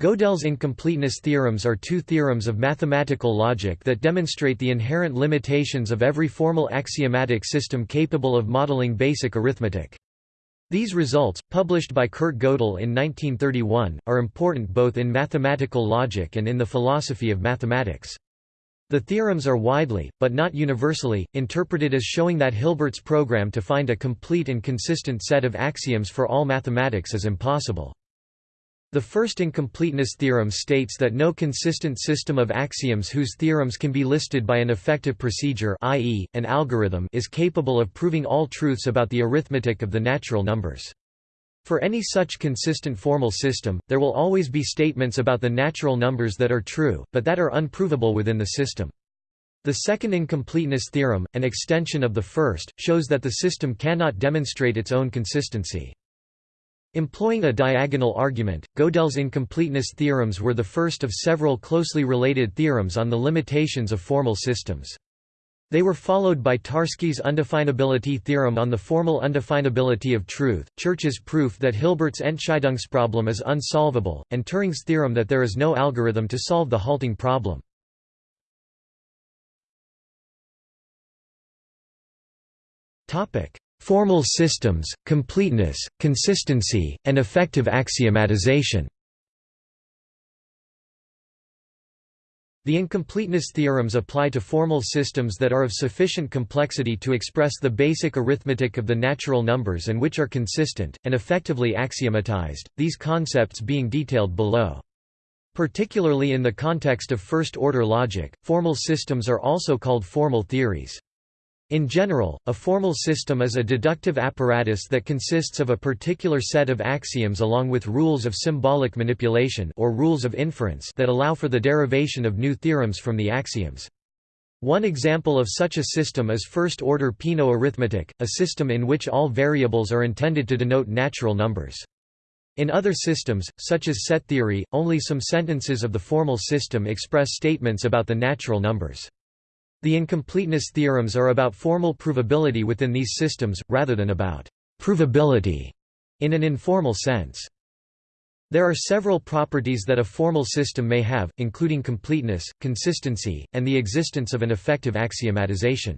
Gödel's incompleteness theorems are two theorems of mathematical logic that demonstrate the inherent limitations of every formal axiomatic system capable of modeling basic arithmetic. These results, published by Kurt Gödel in 1931, are important both in mathematical logic and in the philosophy of mathematics. The theorems are widely, but not universally, interpreted as showing that Hilbert's program to find a complete and consistent set of axioms for all mathematics is impossible. The first incompleteness theorem states that no consistent system of axioms whose theorems can be listed by an effective procedure i.e., an algorithm is capable of proving all truths about the arithmetic of the natural numbers. For any such consistent formal system, there will always be statements about the natural numbers that are true, but that are unprovable within the system. The second incompleteness theorem, an extension of the first, shows that the system cannot demonstrate its own consistency. Employing a diagonal argument, Gödel's incompleteness theorems were the first of several closely related theorems on the limitations of formal systems. They were followed by Tarski's undefinability theorem on the formal undefinability of truth, Church's proof that Hilbert's Entscheidungsproblem is unsolvable, and Turing's theorem that there is no algorithm to solve the halting problem. Formal systems, completeness, consistency, and effective axiomatization The incompleteness theorems apply to formal systems that are of sufficient complexity to express the basic arithmetic of the natural numbers and which are consistent, and effectively axiomatized, these concepts being detailed below. Particularly in the context of first-order logic, formal systems are also called formal theories. In general, a formal system is a deductive apparatus that consists of a particular set of axioms along with rules of symbolic manipulation or rules of inference that allow for the derivation of new theorems from the axioms. One example of such a system is first-order Peano arithmetic, a system in which all variables are intended to denote natural numbers. In other systems, such as set theory, only some sentences of the formal system express statements about the natural numbers. The incompleteness theorems are about formal provability within these systems, rather than about provability in an informal sense. There are several properties that a formal system may have, including completeness, consistency, and the existence of an effective axiomatization.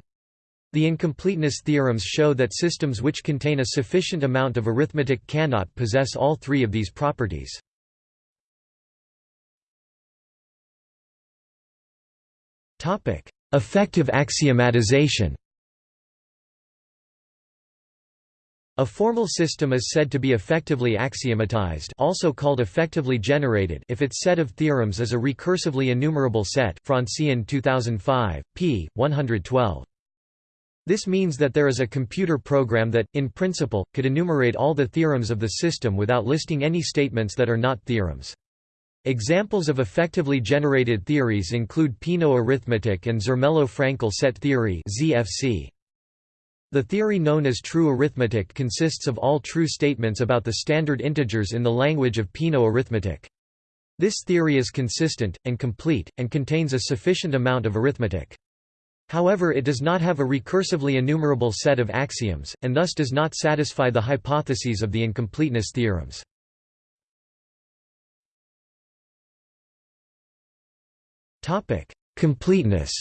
The incompleteness theorems show that systems which contain a sufficient amount of arithmetic cannot possess all three of these properties. Effective axiomatization A formal system is said to be effectively axiomatized also called effectively generated if its set of theorems is a recursively enumerable set Franzén 2005, p. 112. This means that there is a computer program that, in principle, could enumerate all the theorems of the system without listing any statements that are not theorems. Examples of effectively generated theories include Peano arithmetic and Zermelo-Fraenkel set theory (ZFC). The theory known as true arithmetic consists of all true statements about the standard integers in the language of Peano arithmetic. This theory is consistent, and complete, and contains a sufficient amount of arithmetic. However it does not have a recursively enumerable set of axioms, and thus does not satisfy the hypotheses of the incompleteness theorems. Topic: Completeness.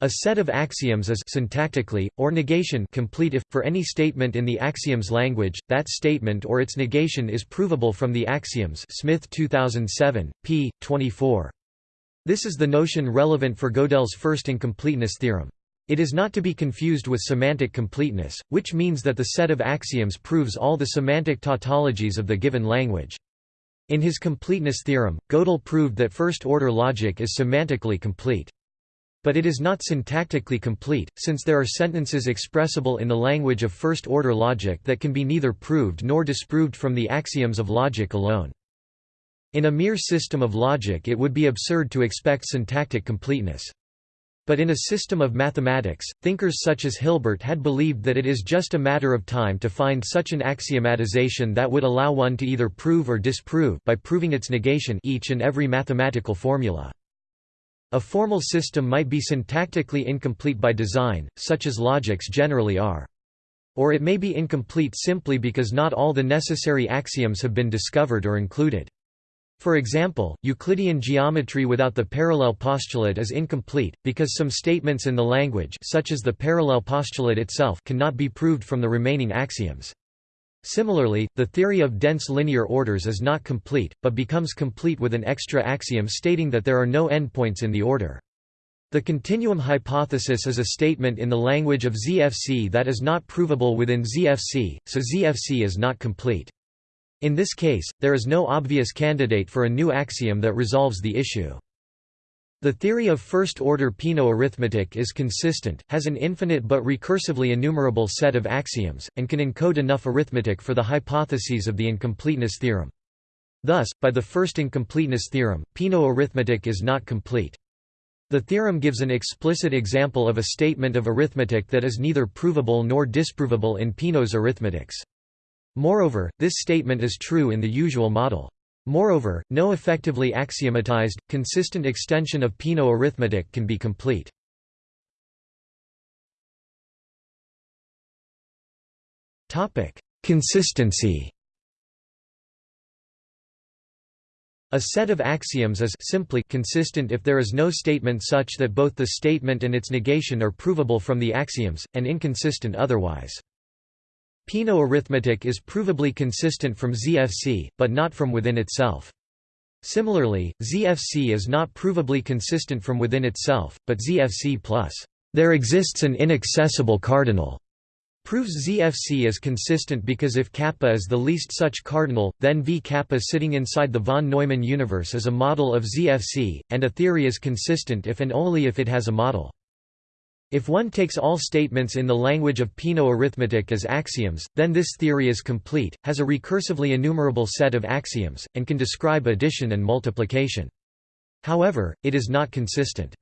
A set of axioms is syntactically or negation complete if for any statement in the axioms language that statement or its negation is provable from the axioms. Smith 2007, p. 24. This is the notion relevant for Gödel's first incompleteness theorem. It is not to be confused with semantic completeness, which means that the set of axioms proves all the semantic tautologies of the given language. In his completeness theorem, Gödel proved that first-order logic is semantically complete. But it is not syntactically complete, since there are sentences expressible in the language of first-order logic that can be neither proved nor disproved from the axioms of logic alone. In a mere system of logic it would be absurd to expect syntactic completeness. But in a system of mathematics, thinkers such as Hilbert had believed that it is just a matter of time to find such an axiomatization that would allow one to either prove or disprove by proving its negation each and every mathematical formula. A formal system might be syntactically incomplete by design, such as logics generally are. Or it may be incomplete simply because not all the necessary axioms have been discovered or included. For example, Euclidean geometry without the parallel postulate is incomplete, because some statements in the language such as the parallel postulate itself cannot be proved from the remaining axioms. Similarly, the theory of dense linear orders is not complete, but becomes complete with an extra axiom stating that there are no endpoints in the order. The continuum hypothesis is a statement in the language of ZFC that is not provable within ZFC, so ZFC is not complete. In this case, there is no obvious candidate for a new axiom that resolves the issue. The theory of first-order Peano arithmetic is consistent, has an infinite but recursively enumerable set of axioms, and can encode enough arithmetic for the hypotheses of the incompleteness theorem. Thus, by the first incompleteness theorem, Peano arithmetic is not complete. The theorem gives an explicit example of a statement of arithmetic that is neither provable nor disprovable in Peano's arithmetics. Moreover, this statement is true in the usual model. Moreover, no effectively axiomatized, consistent extension of Peano arithmetic can be complete. Consistency A set of axioms is simply consistent if there is no statement such that both the statement and its negation are provable from the axioms, and inconsistent otherwise. Peano arithmetic is provably consistent from ZFC, but not from within itself. Similarly, ZFC is not provably consistent from within itself, but ZFC plus there exists an inaccessible cardinal proves ZFC is consistent because if kappa is the least such cardinal, then V kappa sitting inside the von Neumann universe is a model of ZFC, and a theory is consistent if and only if it has a model. If one takes all statements in the language of Peano arithmetic as axioms, then this theory is complete, has a recursively enumerable set of axioms, and can describe addition and multiplication. However, it is not consistent.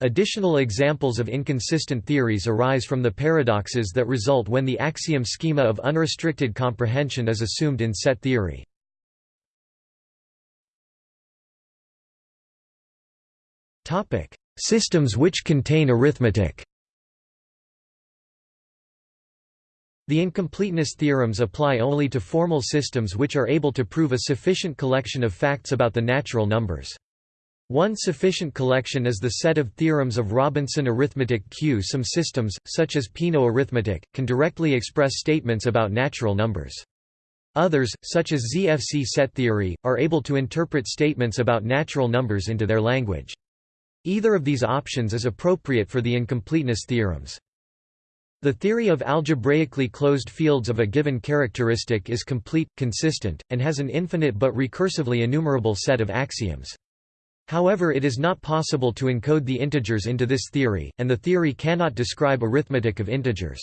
Additional examples of inconsistent theories arise from the paradoxes that result when the axiom schema of unrestricted comprehension is assumed in set theory. Topic: Systems which contain arithmetic The incompleteness theorems apply only to formal systems which are able to prove a sufficient collection of facts about the natural numbers. One sufficient collection is the set of theorems of Robinson arithmetic Q. Some systems, such as Peano arithmetic, can directly express statements about natural numbers. Others, such as ZFC set theory, are able to interpret statements about natural numbers into their language. Either of these options is appropriate for the incompleteness theorems. The theory of algebraically closed fields of a given characteristic is complete, consistent, and has an infinite but recursively enumerable set of axioms. However it is not possible to encode the integers into this theory, and the theory cannot describe arithmetic of integers.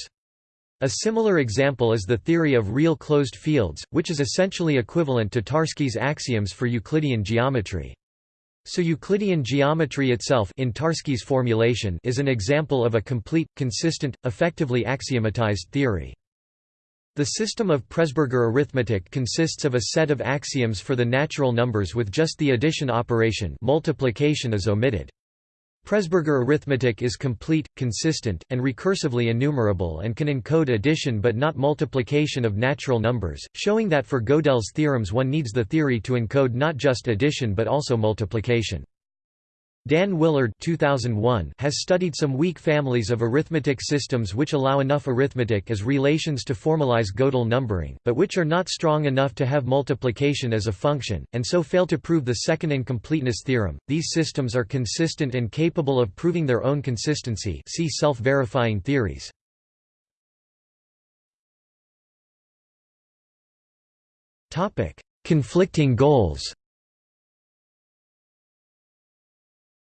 A similar example is the theory of real closed fields, which is essentially equivalent to Tarski's axioms for Euclidean geometry. So Euclidean geometry itself in Tarski's formulation is an example of a complete, consistent, effectively axiomatized theory. The system of Presburger arithmetic consists of a set of axioms for the natural numbers with just the addition operation multiplication is omitted. Presburger arithmetic is complete, consistent, and recursively enumerable and can encode addition but not multiplication of natural numbers, showing that for Gödel's theorems one needs the theory to encode not just addition but also multiplication. Dan Willard 2001 has studied some weak families of arithmetic systems which allow enough arithmetic as relations to formalize Gödel numbering, but which are not strong enough to have multiplication as a function, and so fail to prove the second incompleteness theorem. These systems are consistent and capable of proving their own consistency see self-verifying theories. Conflicting goals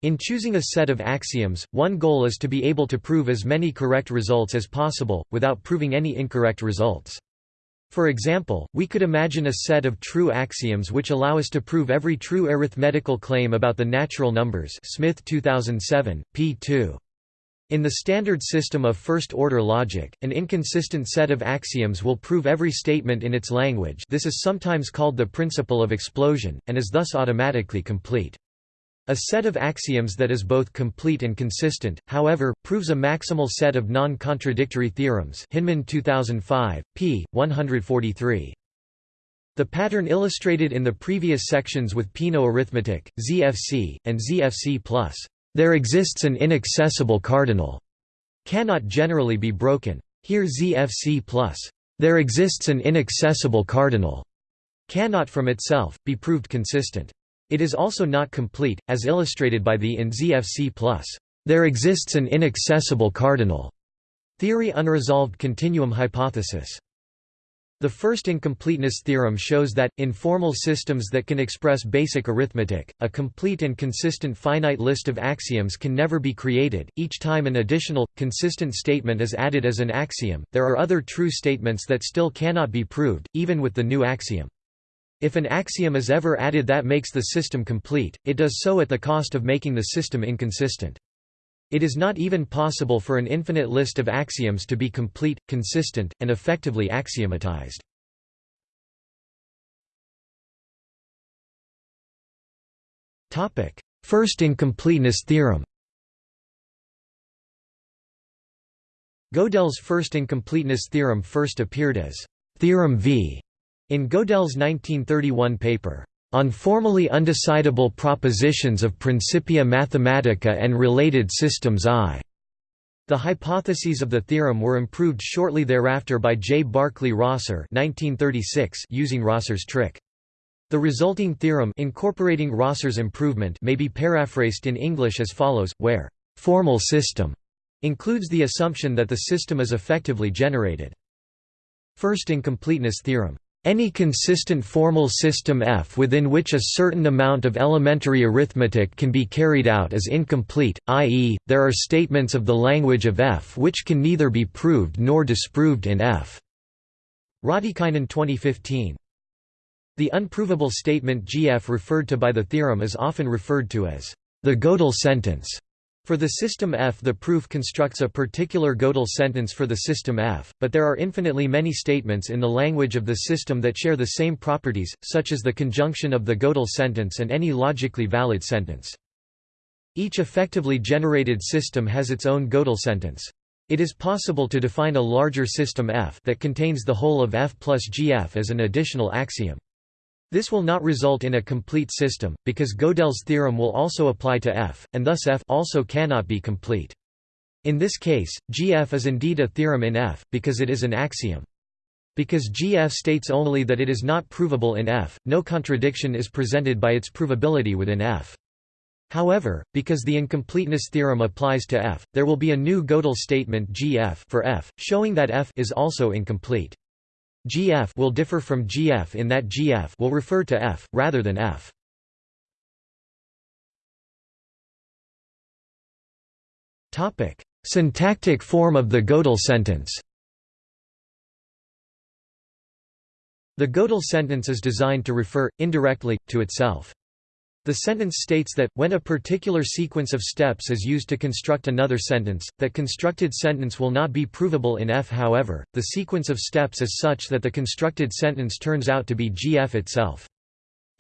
In choosing a set of axioms, one goal is to be able to prove as many correct results as possible, without proving any incorrect results. For example, we could imagine a set of true axioms which allow us to prove every true arithmetical claim about the natural numbers Smith 2007, p. 2. In the standard system of first-order logic, an inconsistent set of axioms will prove every statement in its language this is sometimes called the principle of explosion, and is thus automatically complete. A set of axioms that is both complete and consistent, however, proves a maximal set of non-contradictory theorems Hinman 2005, p. 143. The pattern illustrated in the previous sections with Peano arithmetic, ZFC, and ZFC+, there exists an inaccessible cardinal, cannot generally be broken. Here ZFC+, there exists an inaccessible cardinal, cannot from itself, be proved consistent. It is also not complete, as illustrated by the in ZFC+. There exists an inaccessible cardinal theory unresolved continuum hypothesis. The first incompleteness theorem shows that, in formal systems that can express basic arithmetic, a complete and consistent finite list of axioms can never be created. Each time an additional, consistent statement is added as an axiom, there are other true statements that still cannot be proved, even with the new axiom. If an axiom is ever added that makes the system complete, it does so at the cost of making the system inconsistent. It is not even possible for an infinite list of axioms to be complete, consistent, and effectively axiomatized. First incompleteness theorem Gödel's first incompleteness theorem first appeared as Theorem V in Gödel's 1931 paper, On Formally Undecidable Propositions of Principia Mathematica and Related Systems I, the hypotheses of the theorem were improved shortly thereafter by J. Barclay Rosser 1936 using Rosser's trick. The resulting theorem incorporating Rosser's improvement may be paraphrased in English as follows, where «formal system» includes the assumption that the system is effectively generated. First incompleteness theorem any consistent formal system F within which a certain amount of elementary arithmetic can be carried out is incomplete, i.e., there are statements of the language of F which can neither be proved nor disproved in F. Raatikainen 2015. The unprovable statement GF referred to by the theorem is often referred to as the Gödel sentence. For the system F the proof constructs a particular Gödel sentence for the system F, but there are infinitely many statements in the language of the system that share the same properties, such as the conjunction of the Gödel sentence and any logically valid sentence. Each effectively generated system has its own Gödel sentence. It is possible to define a larger system F that contains the whole of F plus GF as an additional axiom. This will not result in a complete system, because Gödel's theorem will also apply to F, and thus F also cannot be complete. In this case, GF is indeed a theorem in F, because it is an axiom. Because GF states only that it is not provable in F, no contradiction is presented by its provability within F. However, because the incompleteness theorem applies to F, there will be a new Gödel statement GF for F, showing that F is also incomplete. GF will differ from GF in that GF will refer to F, rather than F. Syntactic form of the Gödel sentence The Gödel sentence is designed to refer, indirectly, to itself. The sentence states that, when a particular sequence of steps is used to construct another sentence, that constructed sentence will not be provable in F. However, the sequence of steps is such that the constructed sentence turns out to be GF itself.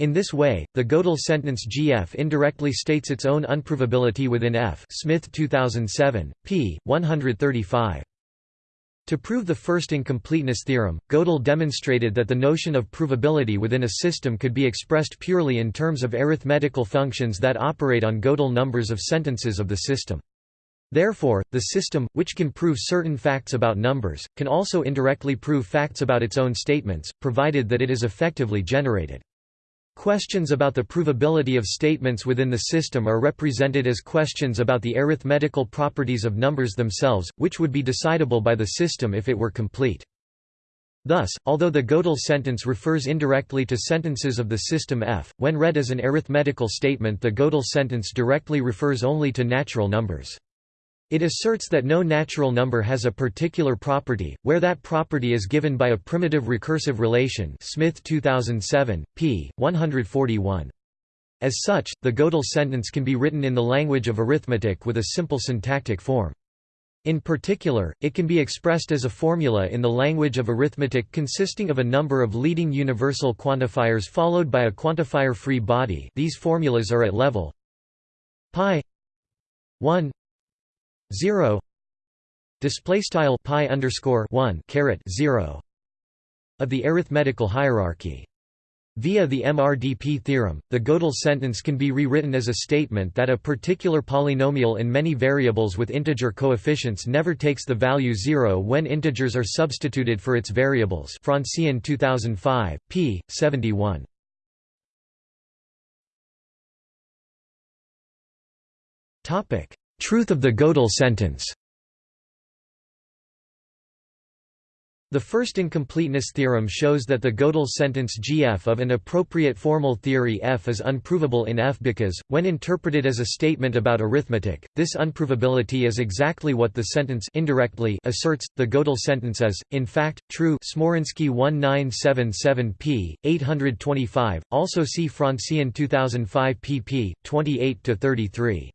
In this way, the Gödel sentence GF indirectly states its own unprovability within F Smith 2007, p. 135. To prove the first incompleteness theorem, Gödel demonstrated that the notion of provability within a system could be expressed purely in terms of arithmetical functions that operate on Gödel numbers of sentences of the system. Therefore, the system, which can prove certain facts about numbers, can also indirectly prove facts about its own statements, provided that it is effectively generated. Questions about the provability of statements within the system are represented as questions about the arithmetical properties of numbers themselves, which would be decidable by the system if it were complete. Thus, although the Gödel sentence refers indirectly to sentences of the system F, when read as an arithmetical statement the Gödel sentence directly refers only to natural numbers. It asserts that no natural number has a particular property, where that property is given by a primitive recursive relation Smith 2007, p. 141. As such, the Gödel sentence can be written in the language of arithmetic with a simple syntactic form. In particular, it can be expressed as a formula in the language of arithmetic consisting of a number of leading universal quantifiers followed by a quantifier-free body these formulas are at level pi 1 0 display style pi underscore 1 caret 0 of the arithmetical hierarchy Via the MRDP theorem, the Gödel sentence can be rewritten as a statement that a particular polynomial in many variables with integer coefficients never takes the value 0 when integers are substituted for its variables Franzén 2005, p. 71. Truth of the Gödel sentence The first incompleteness theorem shows that the Gödel sentence gf of an appropriate formal theory f is unprovable in F because, when interpreted as a statement about arithmetic, this unprovability is exactly what the sentence indirectly asserts. The Gödel sentence is, in fact, true Smoryński 1977 p. 825, also see Franzén 2005 pp. 28–33.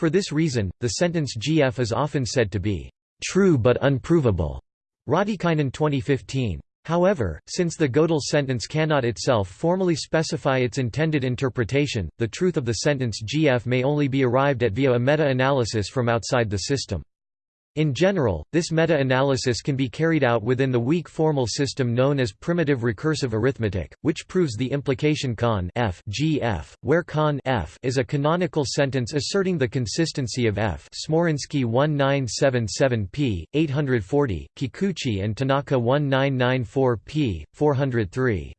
For this reason, the sentence gf is often said to be true but unprovable. Raatikainen 2015. However, since the Gödel sentence cannot itself formally specify its intended interpretation, the truth of the sentence GF may only be arrived at via a meta-analysis from outside the system. In general, this meta-analysis can be carried out within the weak formal system known as primitive recursive arithmetic, which proves the implication con f gf, where con f is a canonical sentence asserting the consistency of f Smoryński 1977 p. 840, Kikuchi and Tanaka 1994 p. 403.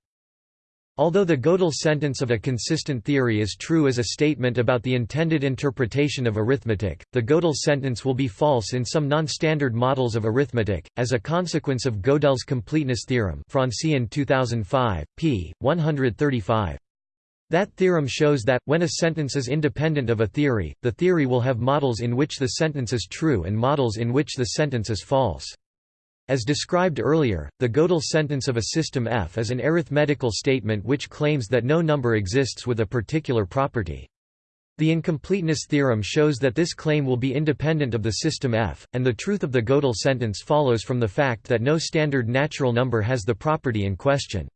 Although the Gödel sentence of a consistent theory is true as a statement about the intended interpretation of arithmetic, the Gödel sentence will be false in some non-standard models of arithmetic, as a consequence of Gödel's completeness theorem Franzén 2005, p. 135. That theorem shows that, when a sentence is independent of a theory, the theory will have models in which the sentence is true and models in which the sentence is false. As described earlier, the Gödel sentence of a system F is an arithmetical statement which claims that no number exists with a particular property. The incompleteness theorem shows that this claim will be independent of the system F, and the truth of the Gödel sentence follows from the fact that no standard natural number has the property in question.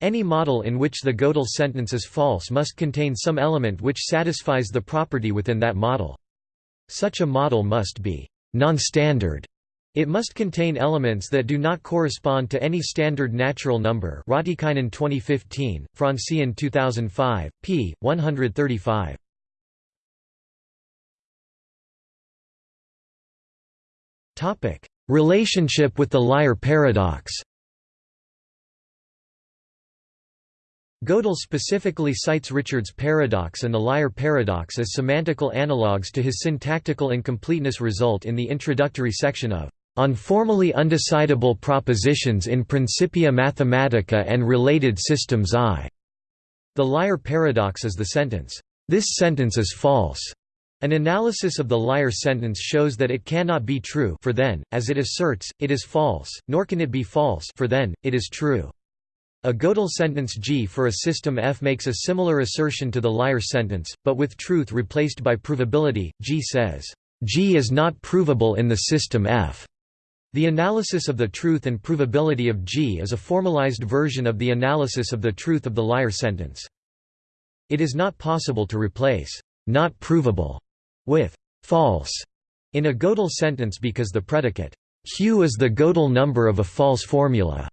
Any model in which the Gödel sentence is false must contain some element which satisfies the property within that model. Such a model must be non-standard it must contain elements that do not correspond to any standard natural number Raatikainen 2015, Franzén 2005, p. 135. Relationship with the liar paradox Gödel specifically cites Richard's paradox and the liar paradox as semantical analogues to his syntactical incompleteness result in the introductory section of on formally undecidable propositions in Principia Mathematica and related systems I. The liar paradox is the sentence, "This sentence is false." An analysis of the liar sentence shows that it cannot be true for then, as it asserts, it is false, nor can it be false for then, it is true. A Gödel sentence G for a system F makes a similar assertion to the liar sentence, but with truth replaced by provability. G says, G is not provable in the system F. The analysis of the truth and provability of G is a formalized version of the analysis of the truth of the liar sentence. It is not possible to replace not provable with false in a Gödel sentence because the predicate Q is the Gödel number of a false formula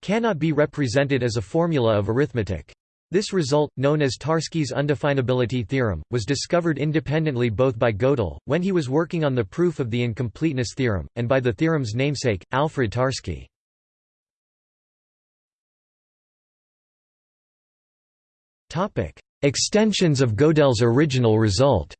cannot be represented as a formula of arithmetic. This result, known as Tarski's undefinability theorem, was discovered independently both by Gödel, when he was working on the proof of the incompleteness theorem, and by the theorem's namesake, Alfred Tarski. Extensions of Gödel's original result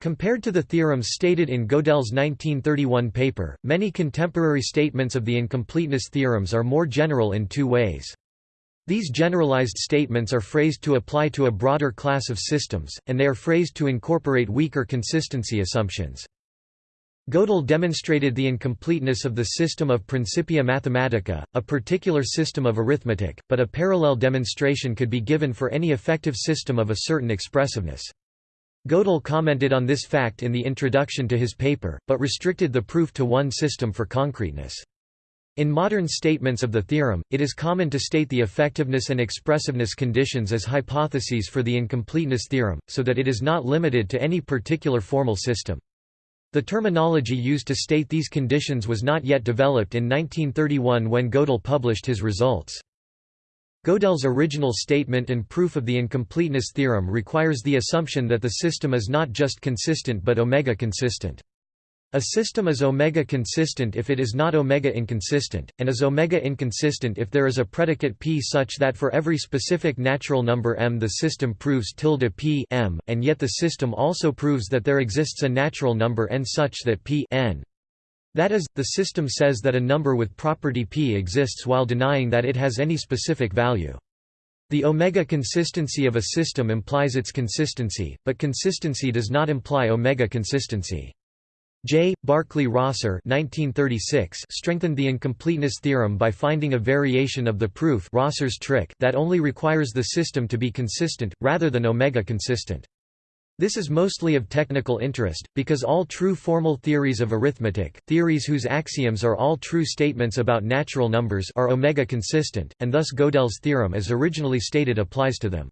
Compared to the theorems stated in Gödel's 1931 paper, many contemporary statements of the incompleteness theorems are more general in two ways. These generalized statements are phrased to apply to a broader class of systems, and they are phrased to incorporate weaker consistency assumptions. Gödel demonstrated the incompleteness of the system of Principia Mathematica, a particular system of arithmetic, but a parallel demonstration could be given for any effective system of a certain expressiveness. Gödel commented on this fact in the introduction to his paper, but restricted the proof to one system for concreteness. In modern statements of the theorem, it is common to state the effectiveness and expressiveness conditions as hypotheses for the incompleteness theorem, so that it is not limited to any particular formal system. The terminology used to state these conditions was not yet developed in 1931 when Gödel published his results. Gödel's original statement and proof of the incompleteness theorem requires the assumption that the system is not just consistent but omega consistent. A system is omega consistent if it is not omega inconsistent, and is omega inconsistent if there is a predicate p such that for every specific natural number m the system proves tilde p m, and yet the system also proves that there exists a natural number n such that p n. That is, the system says that a number with property p exists while denying that it has any specific value. The omega consistency of a system implies its consistency, but consistency does not imply omega consistency. J. Barclay Rosser strengthened the incompleteness theorem by finding a variation of the proof Rosser's trick that only requires the system to be consistent, rather than omega consistent. This is mostly of technical interest, because all true formal theories of arithmetic, theories whose axioms are all true statements about natural numbers are omega consistent, and thus Gödel's theorem as originally stated applies to them.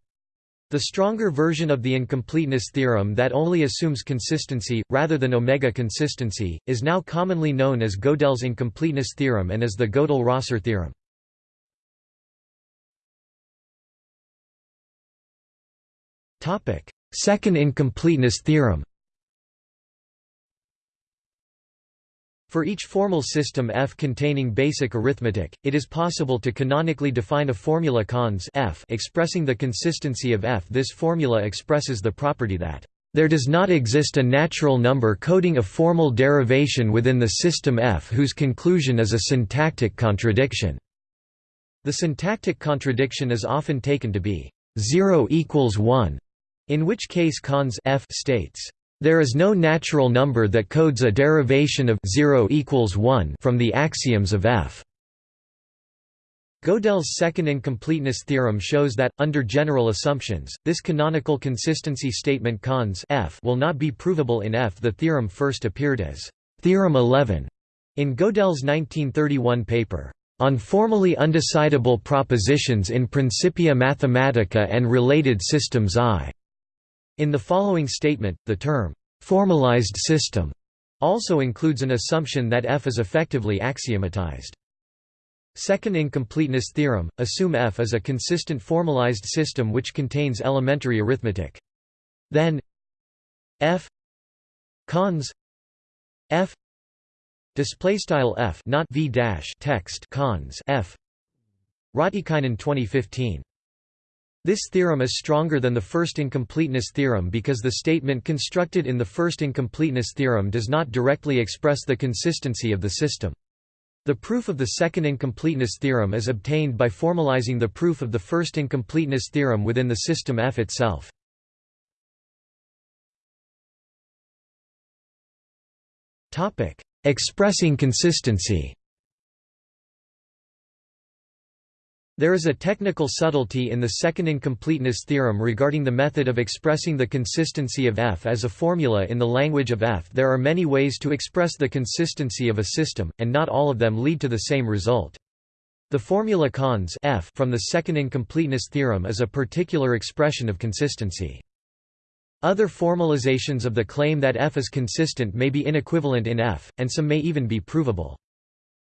The stronger version of the incompleteness theorem that only assumes consistency, rather than omega consistency, is now commonly known as Gödel's incompleteness theorem and as the Gödel-Rosser theorem. Second incompleteness theorem For each formal system F containing basic arithmetic, it is possible to canonically define a formula cons F expressing the consistency of F. This formula expresses the property that there does not exist a natural number coding a formal derivation within the system F whose conclusion is a syntactic contradiction. The syntactic contradiction is often taken to be 0 equals 1, in which case cons F states there is no natural number that codes a derivation of 0 equals 1 from the axioms of F. Gödel's second incompleteness theorem shows that, under general assumptions, this canonical consistency statement cons F will not be provable in F. The theorem first appeared as Theorem 11 in Gödel's 1931 paper, On Formally Undecidable Propositions in Principia Mathematica and Related Systems I. In the following statement, the term, "'formalized system' also includes an assumption that F is effectively axiomatized. Second incompleteness theorem, assume F is a consistent formalized system which contains elementary arithmetic. Then F cons F display style F not V dash text cons F Raatikainen 2015 this theorem is stronger than the first incompleteness theorem because the statement constructed in the first incompleteness theorem does not directly express the consistency of the system. The proof of the second incompleteness theorem is obtained by formalizing the proof of the first incompleteness theorem within the system F itself. Expressing consistency There is a technical subtlety in the second incompleteness theorem regarding the method of expressing the consistency of F as a formula in the language of F. There are many ways to express the consistency of a system, and not all of them lead to the same result. The formula cons F from the second incompleteness theorem is a particular expression of consistency. Other formalizations of the claim that F is consistent may be inequivalent in F, and some may even be provable.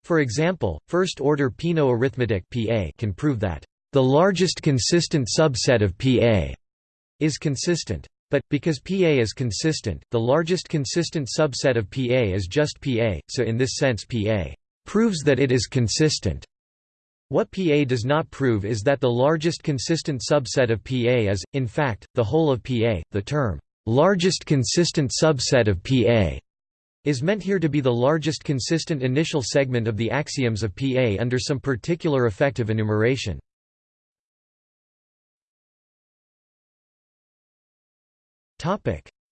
For example, first-order Peano arithmetic PA can prove that the largest consistent subset of PA is consistent. But, because PA is consistent, the largest consistent subset of PA is just PA, so in this sense PA proves that it is consistent. What PA does not prove is that the largest consistent subset of PA is, in fact, the whole of PA. The term, largest consistent subset of PA is meant here to be the largest consistent initial segment of the axioms of PA under some particular effective enumeration.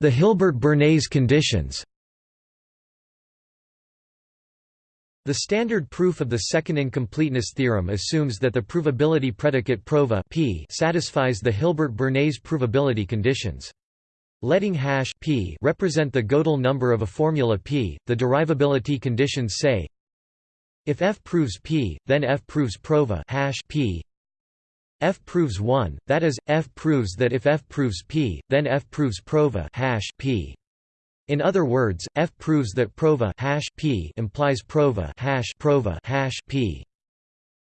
The Hilbert-Bernays conditions The standard proof of the second incompleteness theorem assumes that the provability predicate prova p satisfies the Hilbert-Bernays provability conditions. Letting hash p represent the Gödel number of a formula p, the derivability conditions say If F proves P, then F proves prova hash P. F proves 1, that is, F proves that if F proves P, then F proves prova hash P. In other words, F proves that prova hash P implies prova hash prova hash P.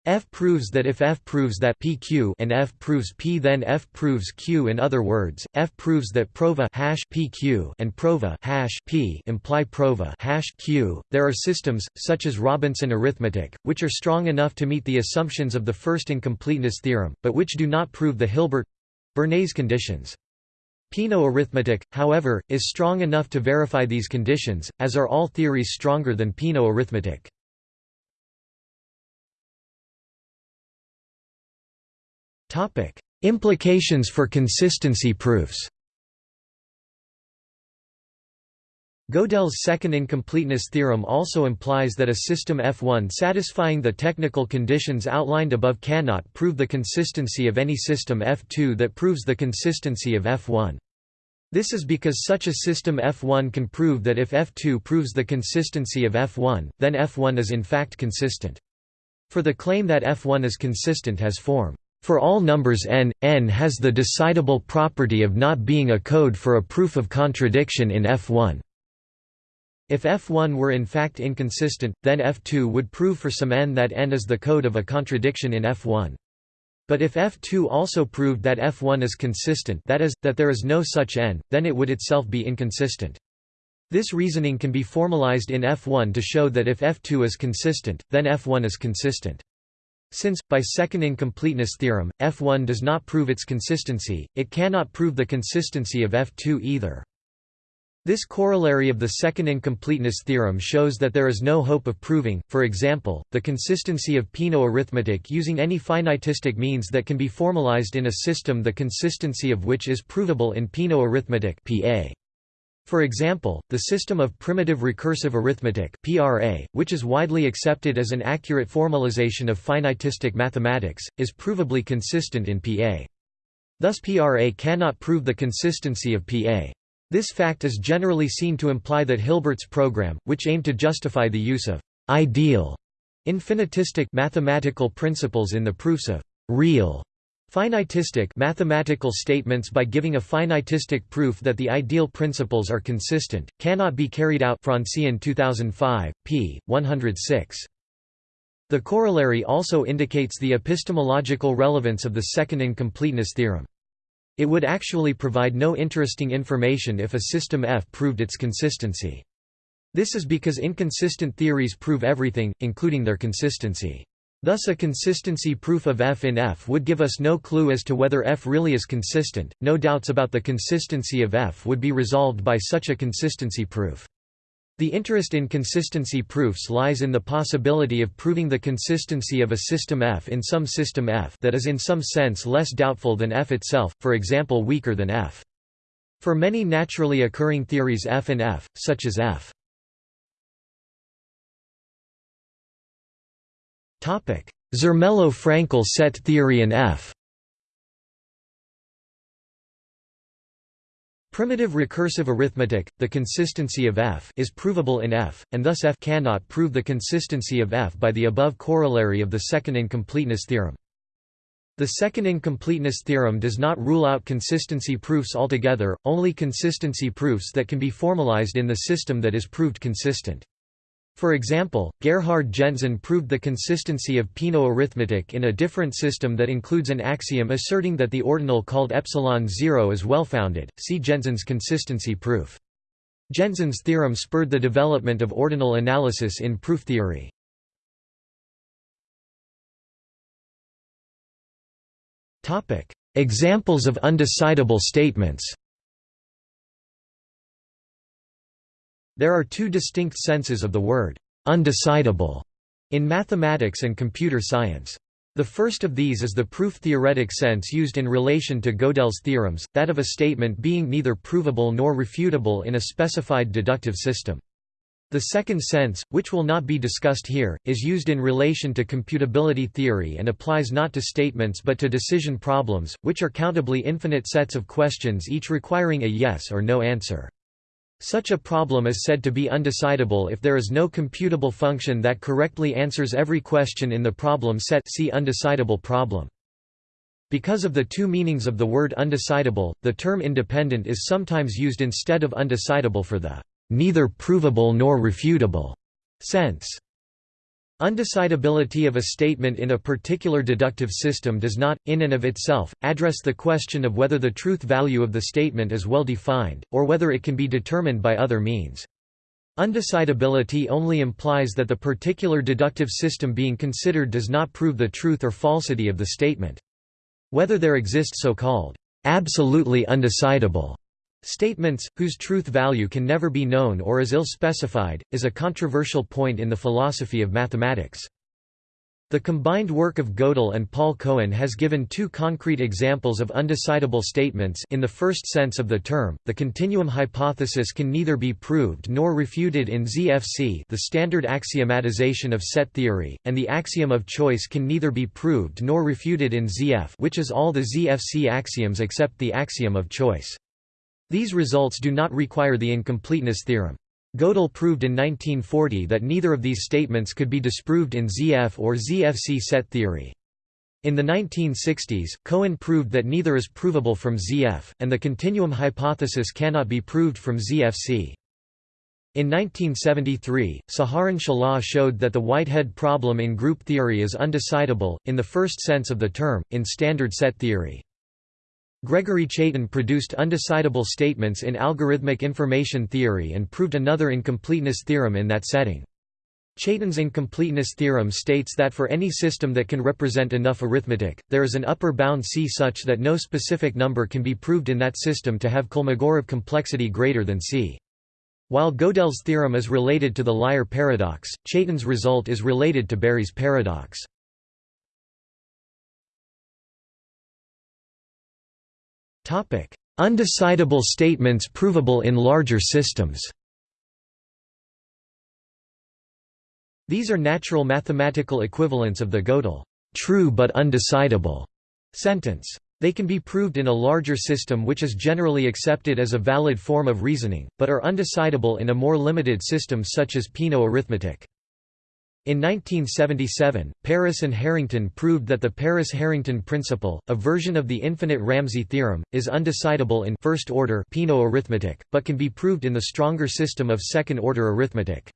F proves that if F proves that PQ and F proves P then F proves Q. In other words F proves that prova hash PQ and prova hash P imply prova hash Q. There are systems such as Robinson arithmetic which are strong enough to meet the assumptions of the first incompleteness theorem but which do not prove the Hilbert Bernays conditions. Peano arithmetic, however, is strong enough to verify these conditions, as are all theories stronger than Peano arithmetic. Topic: Implications for consistency proofs. Gödel's second incompleteness theorem also implies that a system F1 satisfying the technical conditions outlined above cannot prove the consistency of any system F2 that proves the consistency of F1. This is because such a system F1 can prove that if F2 proves the consistency of F1, then F1 is in fact consistent. For the claim that F1 is consistent has form for all numbers n, n has the decidable property of not being a code for a proof of contradiction in F1. If F1 were in fact inconsistent, then F2 would prove for some n that n is the code of a contradiction in F1. But if F2 also proved that F1 is consistent that is, that there is no such n, then it would itself be inconsistent. This reasoning can be formalized in F1 to show that if F2 is consistent, then F1 is consistent. Since, by second incompleteness theorem, F1 does not prove its consistency, it cannot prove the consistency of F2 either. This corollary of the second incompleteness theorem shows that there is no hope of proving, for example, the consistency of Peano arithmetic using any finitistic means that can be formalized in a system the consistency of which is provable in Peano arithmetic PA. For example, the system of primitive recursive arithmetic (PRA), which is widely accepted as an accurate formalization of finitistic mathematics, is provably consistent in PA. Thus PRA cannot prove the consistency of PA. This fact is generally seen to imply that Hilbert's program, which aimed to justify the use of ideal infinitistic mathematical principles in the proofs of real Finitistic mathematical statements by giving a finitistic proof that the ideal principles are consistent, cannot be carried out Franzén 2005, p. 106. The corollary also indicates the epistemological relevance of the second incompleteness theorem. It would actually provide no interesting information if a system F proved its consistency. This is because inconsistent theories prove everything, including their consistency. Thus a consistency proof of f in f would give us no clue as to whether f really is consistent, no doubts about the consistency of f would be resolved by such a consistency proof. The interest in consistency proofs lies in the possibility of proving the consistency of a system F in some system F that is in some sense less doubtful than F itself, for example weaker than F. For many naturally occurring theories F and F, such as F Zermelo-Fraenkel set theory and F Primitive recursive arithmetic, the consistency of F is provable in F, and thus F cannot prove the consistency of F by the above corollary of the second incompleteness theorem. The second incompleteness theorem does not rule out consistency proofs altogether, only consistency proofs that can be formalized in the system that is proved consistent. For example, Gerhard Gentzen proved the consistency of Peano arithmetic in a different system that includes an axiom asserting that the ordinal called epsilon 0 is well-founded. See Gentzen's consistency proof. Gentzen's theorem spurred the development of ordinal analysis in proof theory. Examples of undecidable statements. There are two distinct senses of the word «undecidable» in mathematics and computer science. The first of these is the proof-theoretic sense used in relation to Gödel's theorems, that of a statement being neither provable nor refutable in a specified deductive system. The second sense, which will not be discussed here, is used in relation to computability theory and applies not to statements but to decision problems, which are countably infinite sets of questions each requiring a yes or no answer. Such a problem is said to be undecidable if there is no computable function that correctly answers every question in the problem set see undecidable problem. Because of the two meanings of the word undecidable, the term independent is sometimes used instead of undecidable for the neither provable nor refutable sense. Undecidability of a statement in a particular deductive system does not, in and of itself, address the question of whether the truth value of the statement is well defined, or whether it can be determined by other means. Undecidability only implies that the particular deductive system being considered does not prove the truth or falsity of the statement. Whether there exist so-called absolutely undecidable Statements, whose truth value can never be known or is ill-specified, is a controversial point in the philosophy of mathematics. The combined work of Gödel and Paul Cohen has given two concrete examples of undecidable statements in the first sense of the term, the continuum hypothesis can neither be proved nor refuted in ZFC the standard axiomatization of set theory, and the axiom of choice can neither be proved nor refuted in ZF which is all the ZFC axioms except the axiom of choice. These results do not require the incompleteness theorem. Gödel proved in 1940 that neither of these statements could be disproved in ZF or ZFC set theory. In the 1960s, Cohen proved that neither is provable from ZF, and the continuum hypothesis cannot be proved from ZFC. In 1973, Saharon Shelah showed that the Whitehead problem in group theory is undecidable, in the first sense of the term, in standard set theory. Gregory Chaitin produced undecidable statements in algorithmic information theory and proved another incompleteness theorem in that setting. Chaitin's incompleteness theorem states that for any system that can represent enough arithmetic, there is an upper bound C such that no specific number can be proved in that system to have Kolmogorov complexity greater than C. While Gödel's theorem is related to the liar paradox, Chaitin's result is related to Berry's paradox. Undecidable statements provable in larger systems These are natural mathematical equivalents of the Gödel true but undecidable sentence. They can be proved in a larger system which is generally accepted as a valid form of reasoning, but are undecidable in a more limited system such as Peano arithmetic. In 1977, Paris and Harrington proved that the Paris-Harrington principle, a version of the infinite Ramsey theorem, is undecidable in first-order Peano arithmetic, but can be proved in the stronger system of second-order arithmetic.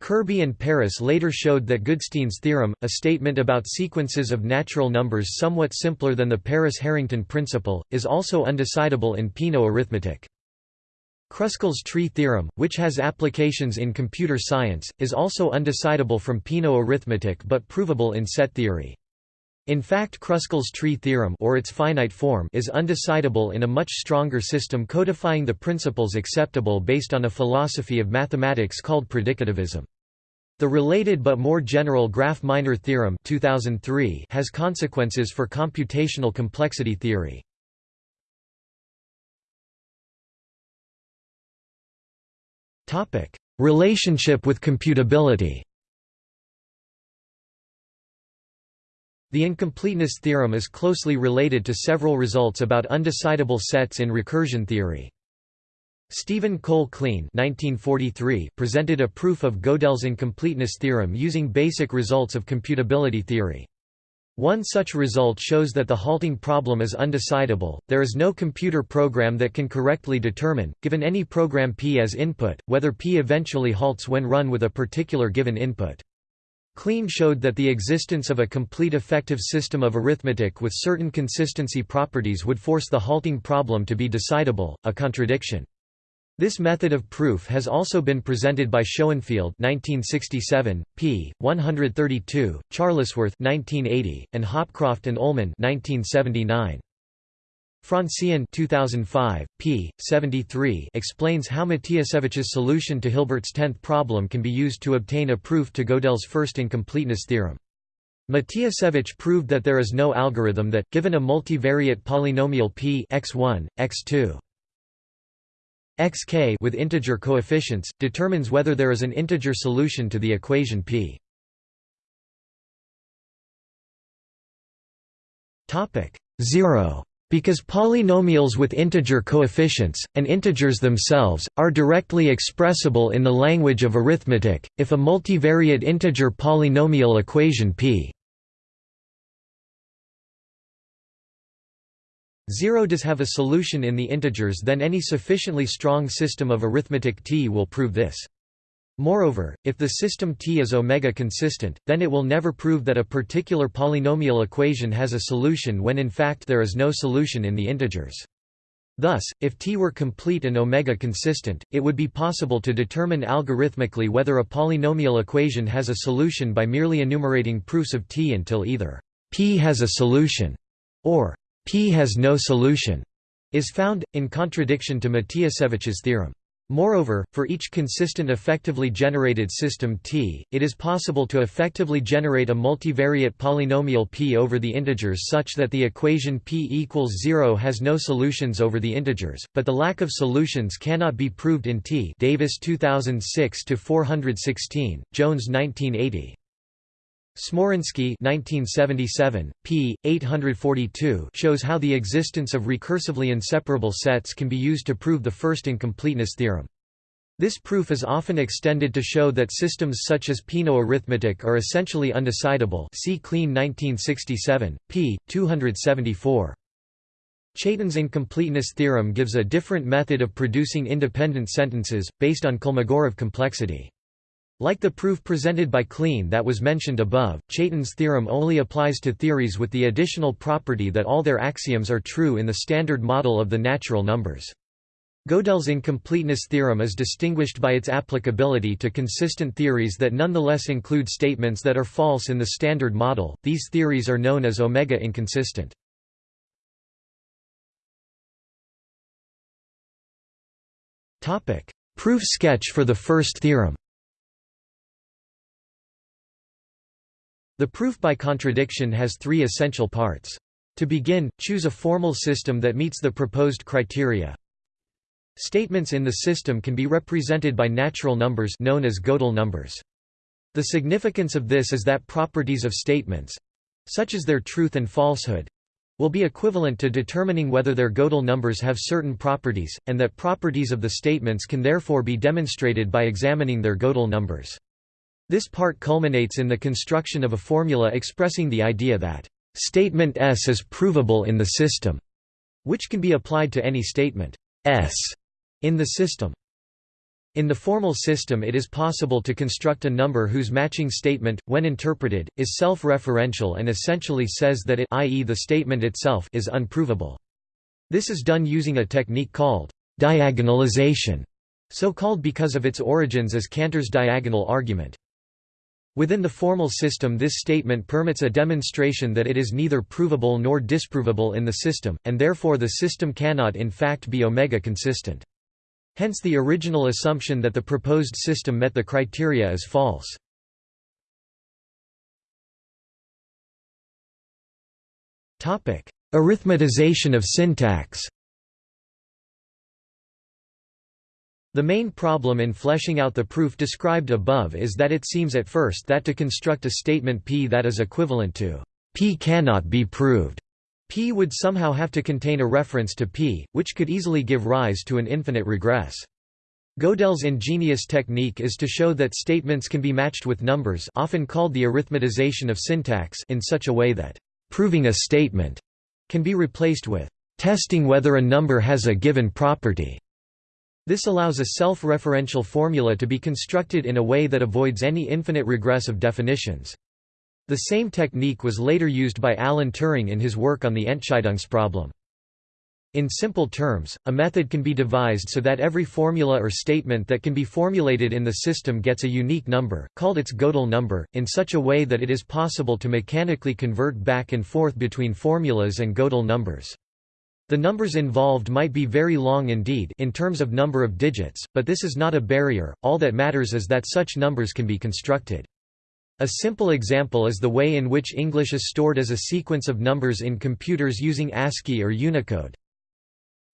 Kirby and Paris later showed that Goodstein's theorem, a statement about sequences of natural numbers somewhat simpler than the Paris-Harrington principle, is also undecidable in Peano arithmetic. Kruskal's tree theorem, which has applications in computer science, is also undecidable from Peano arithmetic but provable in set theory. In fact Kruskal's tree theorem or its finite form is undecidable in a much stronger system codifying the principles acceptable based on a philosophy of mathematics called predicativism. The related but more general Graph-Minor theorem 2003 has consequences for computational complexity theory. Relationship with computability. The incompleteness theorem is closely related to several results about undecidable sets in recursion theory. Stephen Cole Kleene presented a proof of Gödel's incompleteness theorem using basic results of computability theory. One such result shows that the halting problem is undecidable, there is no computer program that can correctly determine, given any program p as input, whether p eventually halts when run with a particular given input. Kleene showed that the existence of a complete effective system of arithmetic with certain consistency properties would force the halting problem to be decidable, a contradiction. This method of proof has also been presented by Shoenfield 1967, p. 132, Charlesworth 1980, and Hopcroft and Ullman 1979. Franzén 2005, p. 73 explains how Matiasevich's solution to Hilbert's tenth problem can be used to obtain a proof to Gödel's first incompleteness theorem. Matiasevich proved that there is no algorithm that, given a multivariate polynomial p x1, x2, xk with integer coefficients, determines whether there is an integer solution to the equation p. Topic 0 Because polynomials with integer coefficients, and integers themselves, are directly expressible in the language of arithmetic, if a multivariate integer polynomial equation p 0 does have a solution in the integers then any sufficiently strong system of arithmetic T will prove this. Moreover, if the system T is omega consistent, then it will never prove that a particular polynomial equation has a solution when in fact there is no solution in the integers. Thus, if T were complete and omega consistent, it would be possible to determine algorithmically whether a polynomial equation has a solution by merely enumerating proofs of T until either P has a solution or P has no solution is found, in contradiction to Matiasevich's theorem. Moreover, for each consistent effectively generated system T, it is possible to effectively generate a multivariate polynomial P over the integers such that the equation P equals 0 has no solutions over the integers, but the lack of solutions cannot be proved in T Davis 2006-416, Jones 1980. Smoryński 1977, p. 842 shows how the existence of recursively inseparable sets can be used to prove the first incompleteness theorem. This proof is often extended to show that systems such as Peano arithmetic are essentially undecidable see Kleene 1967, p. 274. Chaitin's incompleteness theorem gives a different method of producing independent sentences, based on Kolmogorov complexity. Like the proof presented by Kleene that was mentioned above, Chaitin's theorem only applies to theories with the additional property that all their axioms are true in the standard model of the natural numbers. Gödel's incompleteness theorem is distinguished by its applicability to consistent theories that nonetheless include statements that are false in the standard model. These theories are known as omega inconsistent. Topic: Proof sketch for the first theorem. The proof by contradiction has three essential parts. To begin, choose a formal system that meets the proposed criteria. Statements in the system can be represented by natural numbers known as Gödel numbers. The significance of this is that properties of statements—such as their truth and falsehood—will be equivalent to determining whether their Gödel numbers have certain properties, and that properties of the statements can therefore be demonstrated by examining their Gödel numbers. This part culminates in the construction of a formula expressing the idea that statement S is provable in the system, which can be applied to any statement S in the system. In the formal system it is possible to construct a number whose matching statement, when interpreted, is self-referential and essentially says that it i.e. the statement itself is unprovable. This is done using a technique called diagonalization, so called because of its origins as Cantor's diagonal argument. Within the formal system this statement permits a demonstration that it is neither provable nor disprovable in the system, and therefore the system cannot in fact be omega consistent. Hence the original assumption that the proposed system met the criteria is false. Arithmetization of syntax The main problem in fleshing out the proof described above is that it seems at first that to construct a statement P that is equivalent to P cannot be proved, P would somehow have to contain a reference to P, which could easily give rise to an infinite regress. Gödel's ingenious technique is to show that statements can be matched with numbers often called the arithmetization of syntax in such a way that proving a statement can be replaced with testing whether a number has a given property. This allows a self-referential formula to be constructed in a way that avoids any infinite regress of definitions. The same technique was later used by Alan Turing in his work on the Entscheidungsproblem. In simple terms, a method can be devised so that every formula or statement that can be formulated in the system gets a unique number, called its Gödel number, in such a way that it is possible to mechanically convert back and forth between formulas and Gödel numbers. The numbers involved might be very long indeed in terms of number of digits, but this is not a barrier, all that matters is that such numbers can be constructed. A simple example is the way in which English is stored as a sequence of numbers in computers using ASCII or Unicode.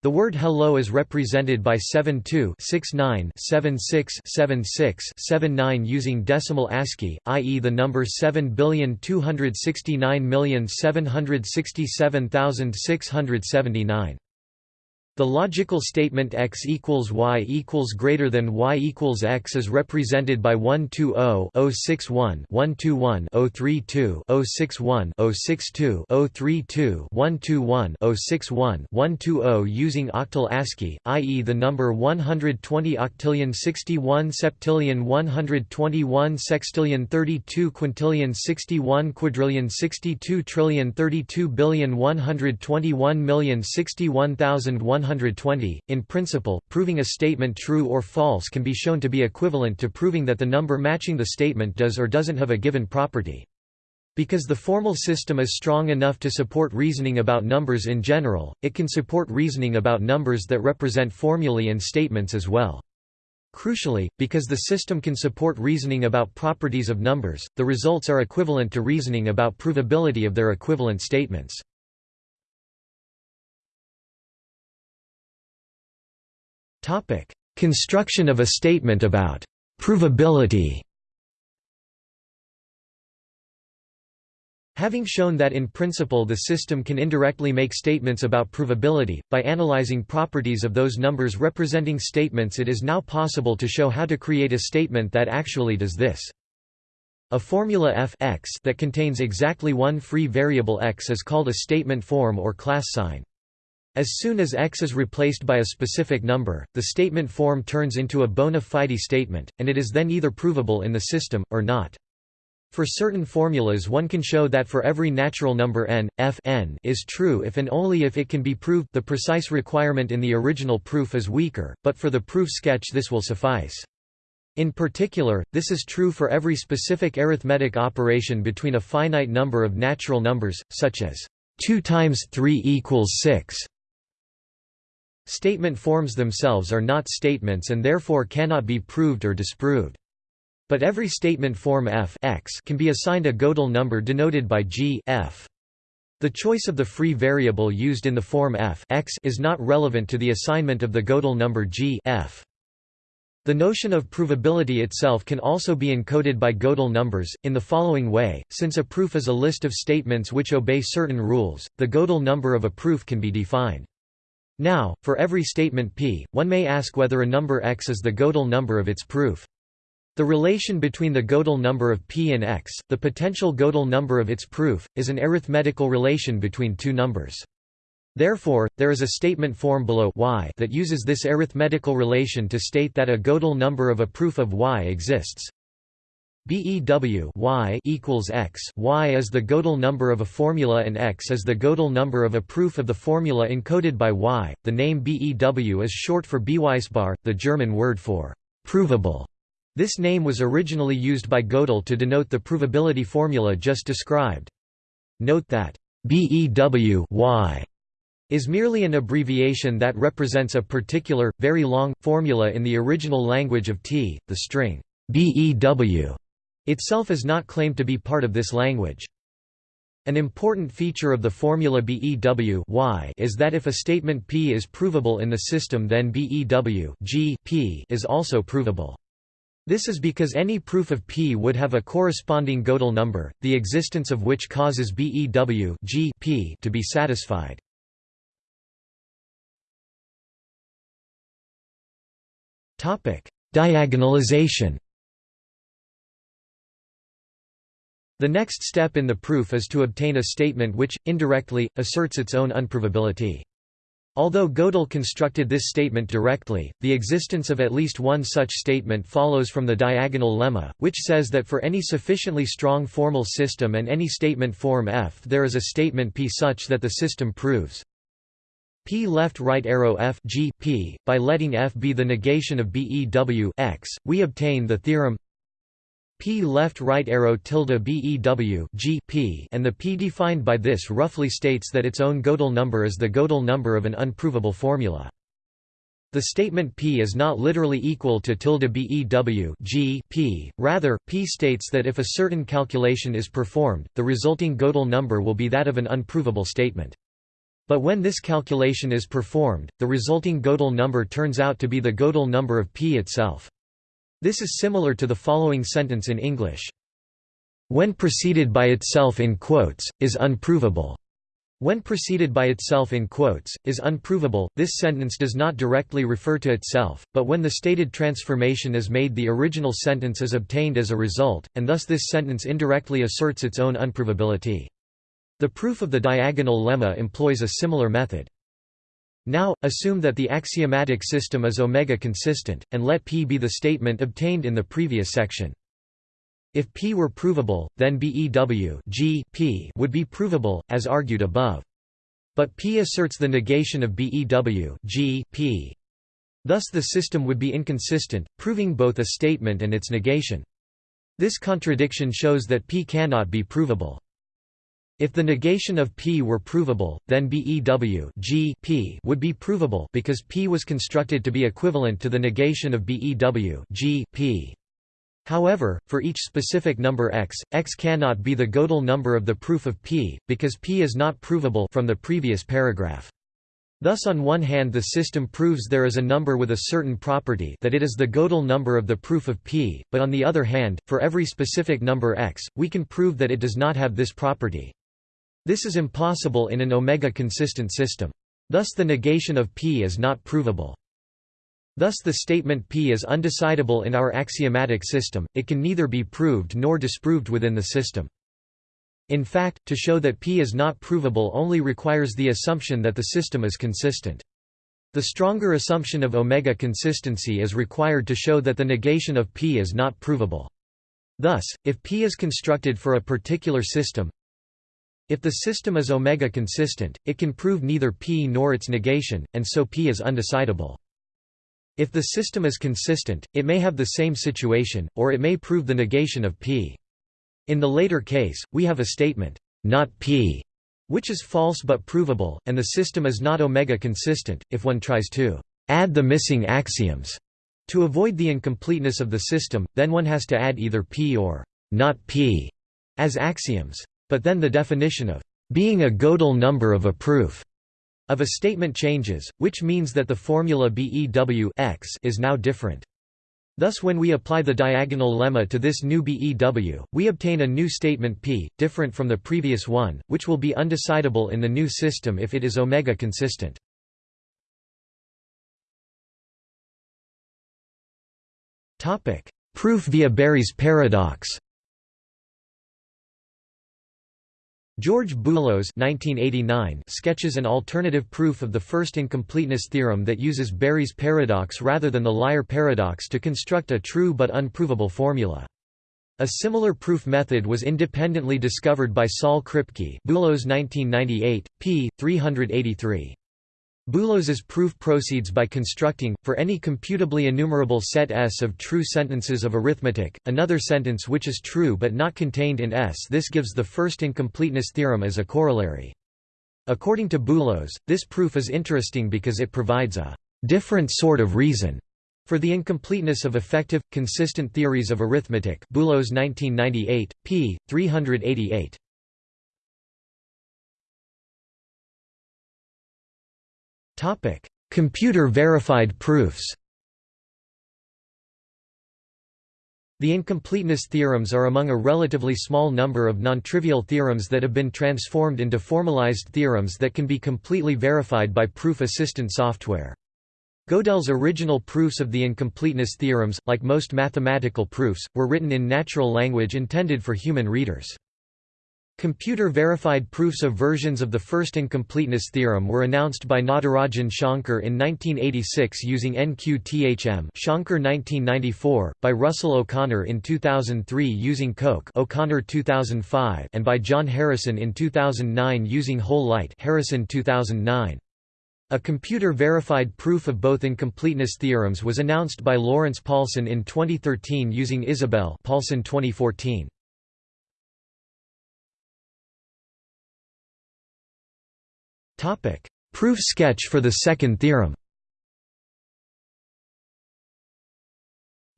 The word hello is represented by 72 69 76 76 79 using decimal ASCII, i.e. the number 7,269,767,679. The logical statement x equals y equals greater than y equals x is represented by 120 061 121 032 061 062 032 121 061 120 using octal ASCII, i.e. the number 120 octillion 61 septillion 121 sextillion 32 quintillion 61 quadrillion 62 trillion 32 billion 121 million 61,100 120. In principle, proving a statement true or false can be shown to be equivalent to proving that the number matching the statement does or doesn't have a given property. Because the formal system is strong enough to support reasoning about numbers in general, it can support reasoning about numbers that represent formulae and statements as well. Crucially, because the system can support reasoning about properties of numbers, the results are equivalent to reasoning about provability of their equivalent statements. Topic: Construction of a statement about provability. Having shown that in principle the system can indirectly make statements about provability, by analyzing properties of those numbers representing statements it is now possible to show how to create a statement that actually does this. A formula f x that contains exactly one free variable x is called a statement form or class sign. As soon as x is replaced by a specific number, the statement form turns into a bona fide statement, and it is then either provable in the system, or not. For certain formulas one can show that for every natural number n, f n is true if and only if it can be proved the precise requirement in the original proof is weaker, but for the proof sketch this will suffice. In particular, this is true for every specific arithmetic operation between a finite number of natural numbers, such as 2 times 3 equals 6. Statement forms themselves are not statements and therefore cannot be proved or disproved. But every statement form f x can be assigned a Gödel number denoted by g f. The choice of the free variable used in the form f x is not relevant to the assignment of the Gödel number g f. The notion of provability itself can also be encoded by Gödel numbers, in the following way, since a proof is a list of statements which obey certain rules, the Gödel number of a proof can be defined. Now, for every statement p, one may ask whether a number x is the Gödel number of its proof. The relation between the Gödel number of p and x, the potential Gödel number of its proof, is an arithmetical relation between two numbers. Therefore, there is a statement form below y that uses this arithmetical relation to state that a Gödel number of a proof of y exists. BEW y equals x y is the Gödel number of a formula and x is the Gödel number of a proof of the formula encoded by y. The name BEW is short for Beweisbar, the German word for provable. This name was originally used by Gödel to denote the provability formula just described. Note that BEW y is merely an abbreviation that represents a particular, very long, formula in the original language of T, the string BEW itself is not claimed to be part of this language. An important feature of the formula BEW is that if a statement P is provable in the system then BEW G P is also provable. This is because any proof of P would have a corresponding Gödel number, the existence of which causes BEW G P to be satisfied. Diagonalization The next step in the proof is to obtain a statement which, indirectly, asserts its own unprovability. Although Gödel constructed this statement directly, the existence of at least one such statement follows from the diagonal lemma, which says that for any sufficiently strong formal system and any statement form F there is a statement P such that the system proves P left right arrow F G P. By letting F be the negation of BEW X, we obtain the theorem P left right arrow tilde BEW G P and the P defined by this roughly states that its own Gödel number is the Gödel number of an unprovable formula. The statement P is not literally equal to tilde BEW G P, rather, P states that if a certain calculation is performed, the resulting Gödel number will be that of an unprovable statement. But when this calculation is performed, the resulting Gödel number turns out to be the Gödel number of P itself. This is similar to the following sentence in English. When preceded by itself in quotes, is unprovable. When preceded by itself in quotes, is unprovable. This sentence does not directly refer to itself, but when the stated transformation is made the original sentence is obtained as a result, and thus this sentence indirectly asserts its own unprovability. The proof of the diagonal lemma employs a similar method. Now, assume that the axiomatic system is omega consistent, and let P be the statement obtained in the previous section. If P were provable, then BEW G P would be provable, as argued above. But P asserts the negation of BEW G P. Thus the system would be inconsistent, proving both a statement and its negation. This contradiction shows that P cannot be provable. If the negation of P were provable, then BEW G P would be provable because P was constructed to be equivalent to the negation of BEW G P. However, for each specific number x, x cannot be the Gödel number of the proof of P, because P is not provable from the previous paragraph. Thus on one hand the system proves there is a number with a certain property that it is the Gödel number of the proof of P, but on the other hand, for every specific number x, we can prove that it does not have this property. This is impossible in an omega-consistent system. Thus the negation of P is not provable. Thus the statement P is undecidable in our axiomatic system, it can neither be proved nor disproved within the system. In fact, to show that P is not provable only requires the assumption that the system is consistent. The stronger assumption of omega consistency is required to show that the negation of P is not provable. Thus, if P is constructed for a particular system, if the system is omega consistent, it can prove neither P nor its negation, and so P is undecidable. If the system is consistent, it may have the same situation, or it may prove the negation of P. In the later case, we have a statement, not P, which is false but provable, and the system is not omega consistent, if one tries to add the missing axioms. To avoid the incompleteness of the system, then one has to add either P or not P as axioms. But then the definition of being a Gödel number of a proof of a statement changes, which means that the formula BEW x is now different. Thus when we apply the diagonal lemma to this new BEW, we obtain a new statement P, different from the previous one, which will be undecidable in the new system if it is omega consistent. Proof via Berry's paradox George Boolos sketches an alternative proof of the first incompleteness theorem that uses Berry's paradox rather than the Liar paradox to construct a true but unprovable formula. A similar proof method was independently discovered by Saul Kripke Boolos 1998, p. 383. Boolos's proof proceeds by constructing, for any computably enumerable set S of true sentences of arithmetic, another sentence which is true but not contained in S. This gives the first incompleteness theorem as a corollary. According to Boolos, this proof is interesting because it provides a different sort of reason for the incompleteness of effective, consistent theories of arithmetic Boolos 1998, p. 388. Computer-verified proofs The incompleteness theorems are among a relatively small number of non-trivial theorems that have been transformed into formalized theorems that can be completely verified by proof-assistant software. Gödel's original proofs of the incompleteness theorems, like most mathematical proofs, were written in natural language intended for human readers. Computer-verified proofs of versions of the first incompleteness theorem were announced by Natarajan Shankar in 1986 using NQTHM Shankar 1994, by Russell O'Connor in 2003 using Coq O'Connor 2005 and by John Harrison in 2009 using HOL Light Harrison 2009. A computer-verified proof of both incompleteness theorems was announced by Lawrence Paulson in 2013 using Isabelle Paulson 2014. Topic: Proof sketch for the second theorem.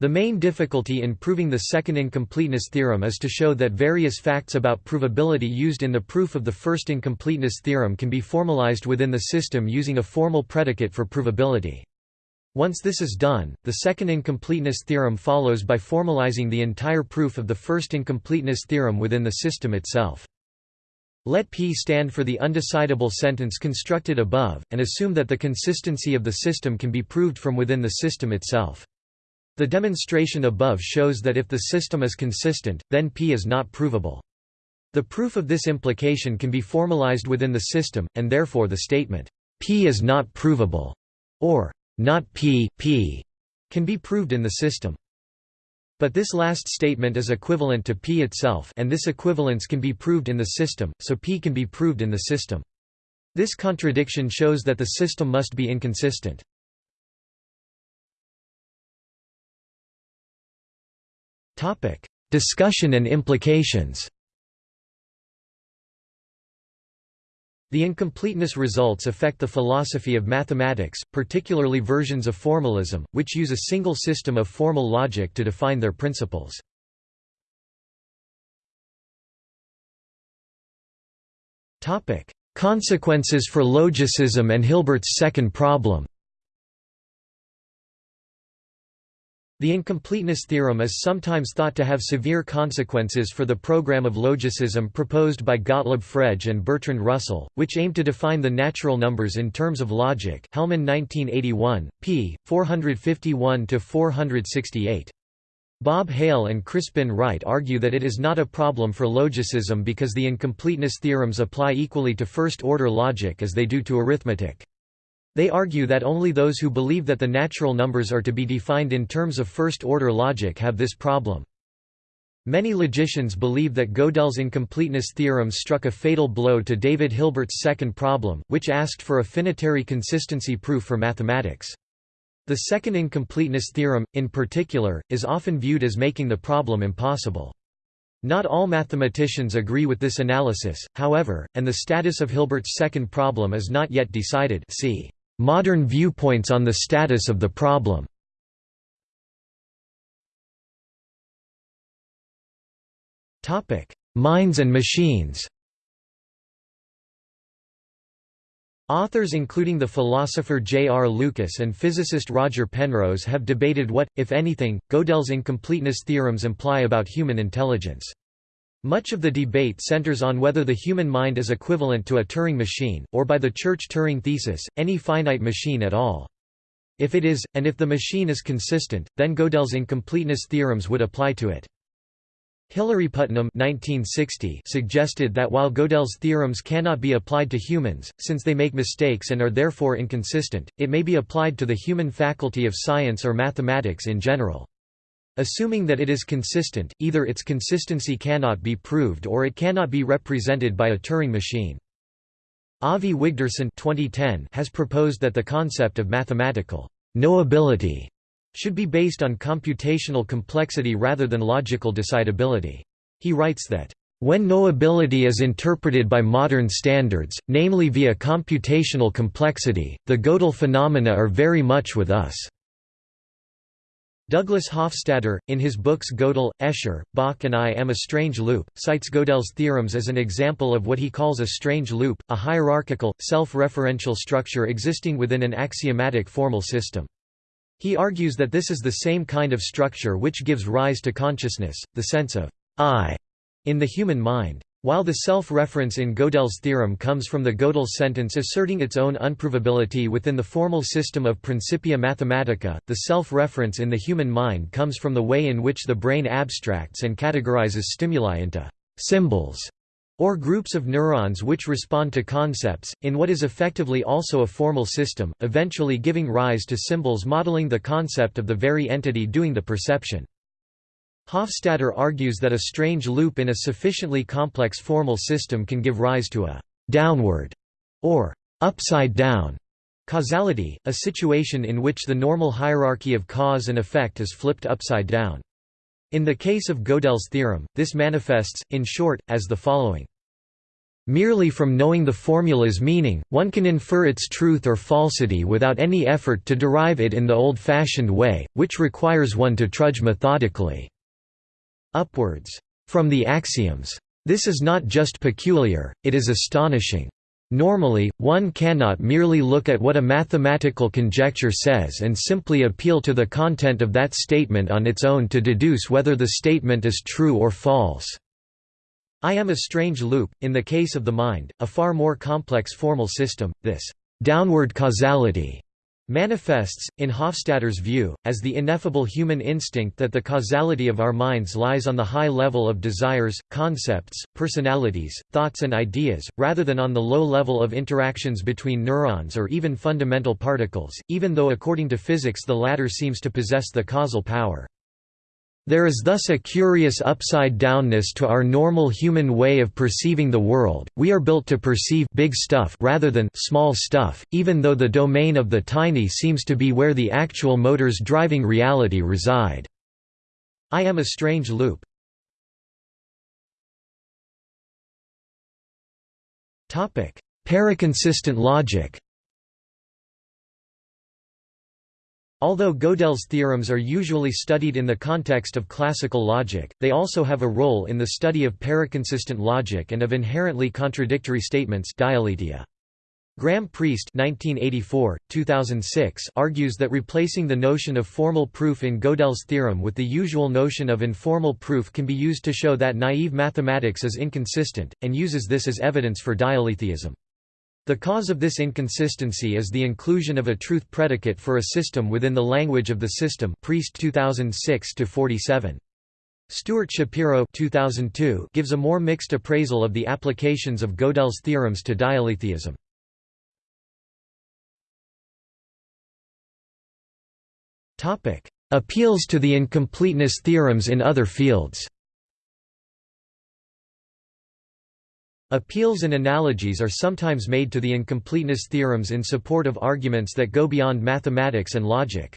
The main difficulty in proving the second incompleteness theorem is to show that various facts about provability used in the proof of the first incompleteness theorem can be formalized within the system using a formal predicate for provability. Once this is done, the second incompleteness theorem follows by formalizing the entire proof of the first incompleteness theorem within the system itself. Let P stand for the undecidable sentence constructed above, and assume that the consistency of the system can be proved from within the system itself. The demonstration above shows that if the system is consistent, then P is not provable. The proof of this implication can be formalized within the system, and therefore the statement, P is not provable, or not P, P, can be proved in the system. But this last statement is equivalent to P itself and this equivalence can be proved in the system, so P can be proved in the system. This contradiction shows that the system must be inconsistent. Discussion and implications The incompleteness results affect the philosophy of mathematics, particularly versions of formalism, which use a single system of formal logic to define their principles. Consequences for logicism and Hilbert's second problem The incompleteness theorem is sometimes thought to have severe consequences for the program of logicism proposed by Gottlob Frege and Bertrand Russell, which aimed to define the natural numbers in terms of logic Hellman 1981, p. 451–468. Bob Hale and Crispin Wright argue that it is not a problem for logicism because the incompleteness theorems apply equally to first-order logic as they do to arithmetic. They argue that only those who believe that the natural numbers are to be defined in terms of first-order logic have this problem. Many logicians believe that Gödel's incompleteness theorem struck a fatal blow to David Hilbert's second problem, which asked for a finitary consistency proof for mathematics. The second incompleteness theorem, in particular, is often viewed as making the problem impossible. Not all mathematicians agree with this analysis, however, and the status of Hilbert's second problem is not yet decided see. Modern viewpoints on the status of the problem Minds and machines Authors including the philosopher J. R. Lucas and physicist Roger Penrose have debated what, if anything, Gödel's incompleteness theorems imply about human intelligence. Much of the debate centers on whether the human mind is equivalent to a Turing machine, or by the Church-Turing thesis, any finite machine at all. If it is, and if the machine is consistent, then Gödel's incompleteness theorems would apply to it. Hilary Putnam 1960 suggested that while Gödel's theorems cannot be applied to humans, since they make mistakes and are therefore inconsistent, it may be applied to the human faculty of science or mathematics in general. Assuming that it is consistent, either its consistency cannot be proved or it cannot be represented by a Turing machine. Avi Wigderson 2010 has proposed that the concept of mathematical knowability should be based on computational complexity rather than logical decidability. He writes that, "...when knowability is interpreted by modern standards, namely via computational complexity, the Gödel phenomena are very much with us." Douglas Hofstadter, in his books Gödel, Escher, Bach and I Am a Strange Loop, cites Gödel's theorems as an example of what he calls a strange loop, a hierarchical, self-referential structure existing within an axiomatic formal system. He argues that this is the same kind of structure which gives rise to consciousness, the sense of I in the human mind. While the self-reference in Gödel's theorem comes from the Gödel sentence asserting its own unprovability within the formal system of Principia Mathematica, the self-reference in the human mind comes from the way in which the brain abstracts and categorizes stimuli into «symbols» or groups of neurons which respond to concepts, in what is effectively also a formal system, eventually giving rise to symbols modeling the concept of the very entity doing the perception. Hofstadter argues that a strange loop in a sufficiently complex formal system can give rise to a «downward» or «upside down» causality, a situation in which the normal hierarchy of cause and effect is flipped upside down. In the case of Gödel's theorem, this manifests, in short, as the following. Merely from knowing the formula's meaning, one can infer its truth or falsity without any effort to derive it in the old-fashioned way, which requires one to trudge methodically upwards from the axioms. This is not just peculiar, it is astonishing. Normally, one cannot merely look at what a mathematical conjecture says and simply appeal to the content of that statement on its own to deduce whether the statement is true or false. I am a strange loop. In the case of the mind, a far more complex formal system, this downward causality manifests, in Hofstadter's view, as the ineffable human instinct that the causality of our minds lies on the high level of desires, concepts, personalities, thoughts and ideas, rather than on the low level of interactions between neurons or even fundamental particles, even though according to physics the latter seems to possess the causal power. There is thus a curious upside-downness to our normal human way of perceiving the world, we are built to perceive big stuff rather than small stuff, even though the domain of the tiny seems to be where the actual motors driving reality reside. I am a strange loop. Paraconsistent logic Although Gödel's theorems are usually studied in the context of classical logic, they also have a role in the study of paraconsistent logic and of inherently contradictory statements dialetheia. Graham Priest 1984, 2006 argues that replacing the notion of formal proof in Gödel's theorem with the usual notion of informal proof can be used to show that naive mathematics is inconsistent, and uses this as evidence for dialetheism. The cause of this inconsistency is the inclusion of a truth predicate for a system within the language of the system Priest 2006 47. Stuart Shapiro 2002 gives a more mixed appraisal of the applications of Gödel's theorems to dialetheism. Appeals to the incompleteness theorems in other fields Appeals and analogies are sometimes made to the incompleteness theorems in support of arguments that go beyond mathematics and logic.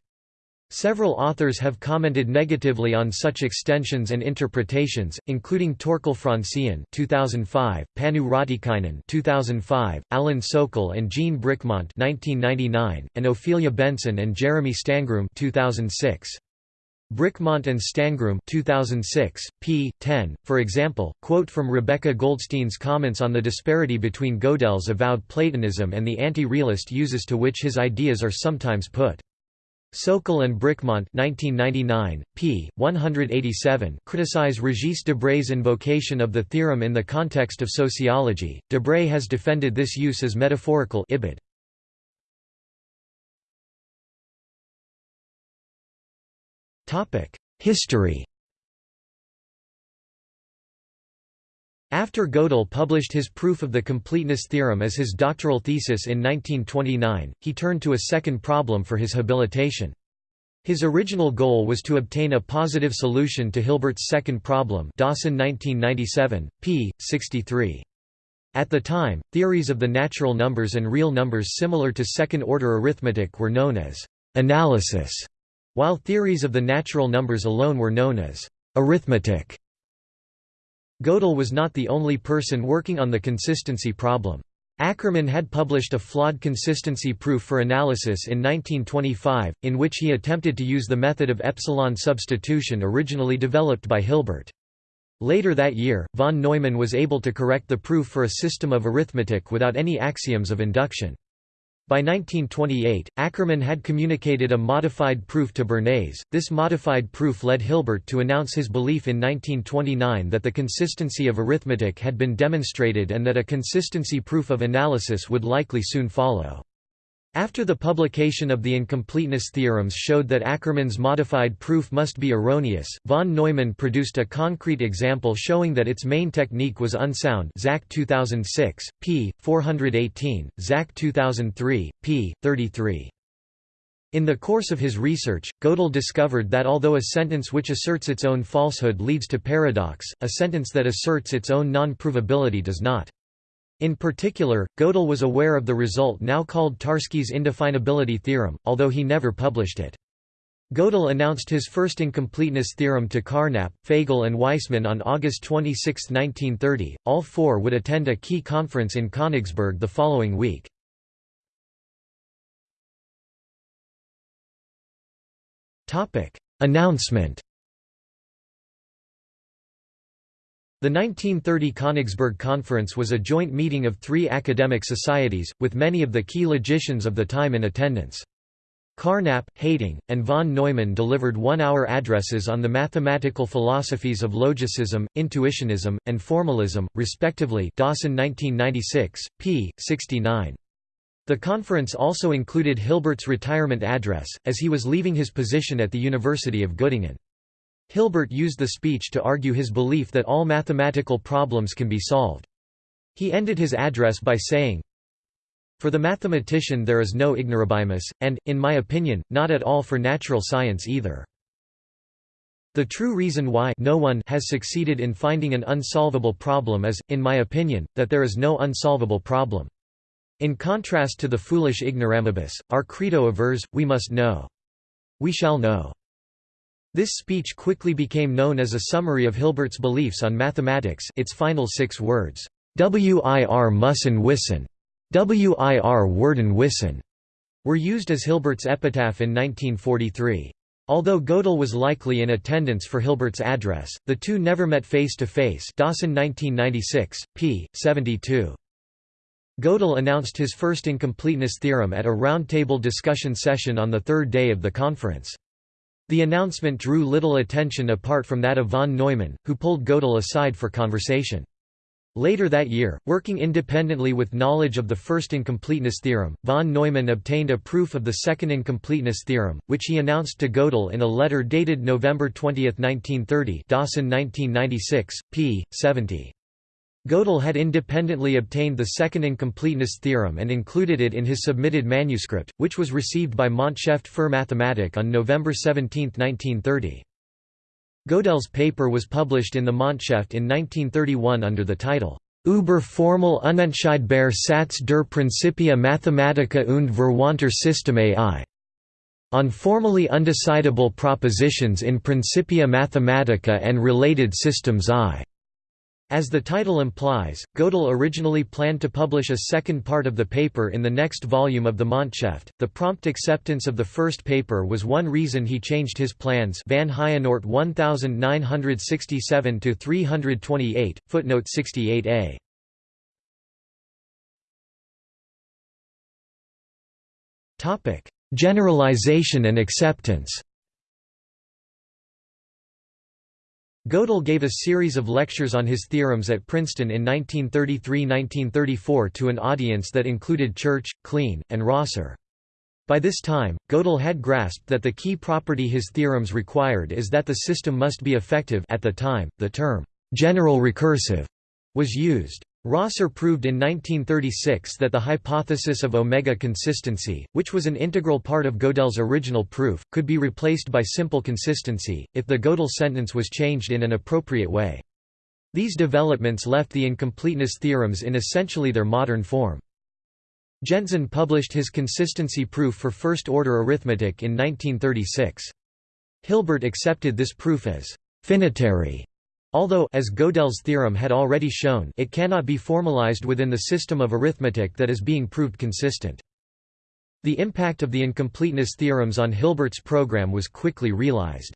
Several authors have commented negatively on such extensions and interpretations, including Torkel Franzén 2005, Panu Raatikainen 2005, Alan Sokal and Jean Bricmont 1999, and Ophelia Benson and Jeremy Stangroom 2006. Bricmont and Stangroom 2006, p. 10, for example, quote from Rebecca Goldstein's comments on the disparity between Gödel's avowed Platonism and the anti-realist uses to which his ideas are sometimes put. Sokal and Bricmont 1999, p. 187 criticize Regis Debray's invocation of the theorem in the context of sociology. Debray has defended this use as metaphorical ibid. History After Gödel published his proof of the completeness theorem as his doctoral thesis in 1929, he turned to a second problem for his habilitation. His original goal was to obtain a positive solution to Hilbert's second problem Dawson 1997, p. 63. At the time, theories of the natural numbers and real numbers similar to second-order arithmetic were known as analysis while theories of the natural numbers alone were known as arithmetic. Gödel was not the only person working on the consistency problem. Ackermann had published a flawed consistency proof for analysis in 1925, in which he attempted to use the method of epsilon substitution originally developed by Hilbert. Later that year, von Neumann was able to correct the proof for a system of arithmetic without any axioms of induction. By 1928, Ackermann had communicated a modified proof to Bernays. This modified proof led Hilbert to announce his belief in 1929 that the consistency of arithmetic had been demonstrated and that a consistency proof of analysis would likely soon follow. After the publication of the incompleteness theorems showed that Ackermann's modified proof must be erroneous, von Neumann produced a concrete example showing that its main technique was unsound Zach 2006, p. 418, Zach 2003, p. 33. In the course of his research, Gödel discovered that although a sentence which asserts its own falsehood leads to paradox, a sentence that asserts its own non-provability does not. In particular, Gödel was aware of the result now called Tarski's indefinability theorem, although he never published it. Gödel announced his first incompleteness theorem to Carnap, Feigl and Waismann on August 26, 1930. All four would attend a key conference in Königsberg the following week. Announcement. The 1930 Königsberg Conference was a joint meeting of three academic societies, with many of the key logicians of the time in attendance. Carnap, Heyting, and von Neumann delivered one-hour addresses on the mathematical philosophies of logicism, intuitionism, and formalism, respectively Dawson 1996, p. 69. The conference also included Hilbert's retirement address, as he was leaving his position at the University of Göttingen. Hilbert used the speech to argue his belief that all mathematical problems can be solved. He ended his address by saying, for the mathematician there is no ignorabimus, and, in my opinion, not at all for natural science either. The true reason why no one has succeeded in finding an unsolvable problem is, in my opinion, that there is no unsolvable problem. In contrast to the foolish ignorabimus, our credo avers, we must know. We shall know. This speech quickly became known as a summary of Hilbert's beliefs on mathematics its final six words, Wir müssen wissen. Wir werden wissen were used as Hilbert's epitaph in 1943. Although Gödel was likely in attendance for Hilbert's address, the two never met face to face. Dawson 1996, p. 72. Gödel announced his first incompleteness theorem at a roundtable discussion session on the third day of the conference. The announcement drew little attention apart from that of von Neumann, who pulled Gödel aside for conversation. Later that year, working independently with knowledge of the first incompleteness theorem, von Neumann obtained a proof of the second incompleteness theorem, which he announced to Gödel in a letter dated November 20, 1930 Dawson 1996, p. 70. Gödel had independently obtained the second incompleteness theorem and included it in his submitted manuscript, which was received by Montschrift für Mathematik on November 17, 1930. Gödel's paper was published in the Montschrift in 1931 under the title Über formel unentscheidbare Satz der Principia Mathematica und Verwandter Systeme I. On formally undecidable propositions in Principia Mathematica and related systems I. As the title implies, Gödel originally planned to publish a second part of the paper in the next volume of the Montschrift. The prompt acceptance of the first paper was one reason he changed his plans. Van Heijenoort 1967 to 328, footnote 68a. Topic: Generalization and acceptance. Gödel gave a series of lectures on his theorems at Princeton in 1933–1934 to an audience that included Church, Kleene, and Rosser. By this time, Gödel had grasped that the key property his theorems required is that the system must be effective at the time, the term, "'general recursive' was used. Rosser proved in 1936 that the hypothesis of omega consistency, which was an integral part of Gödel's original proof, could be replaced by simple consistency, if the Gödel sentence was changed in an appropriate way. These developments left the incompleteness theorems in essentially their modern form. Gentzen published his consistency proof for first-order arithmetic in 1936. Hilbert accepted this proof as «finitary» Although as Gödel's theorem had already shown it cannot be formalized within the system of arithmetic that is being proved consistent. The impact of the incompleteness theorems on Hilbert's program was quickly realized.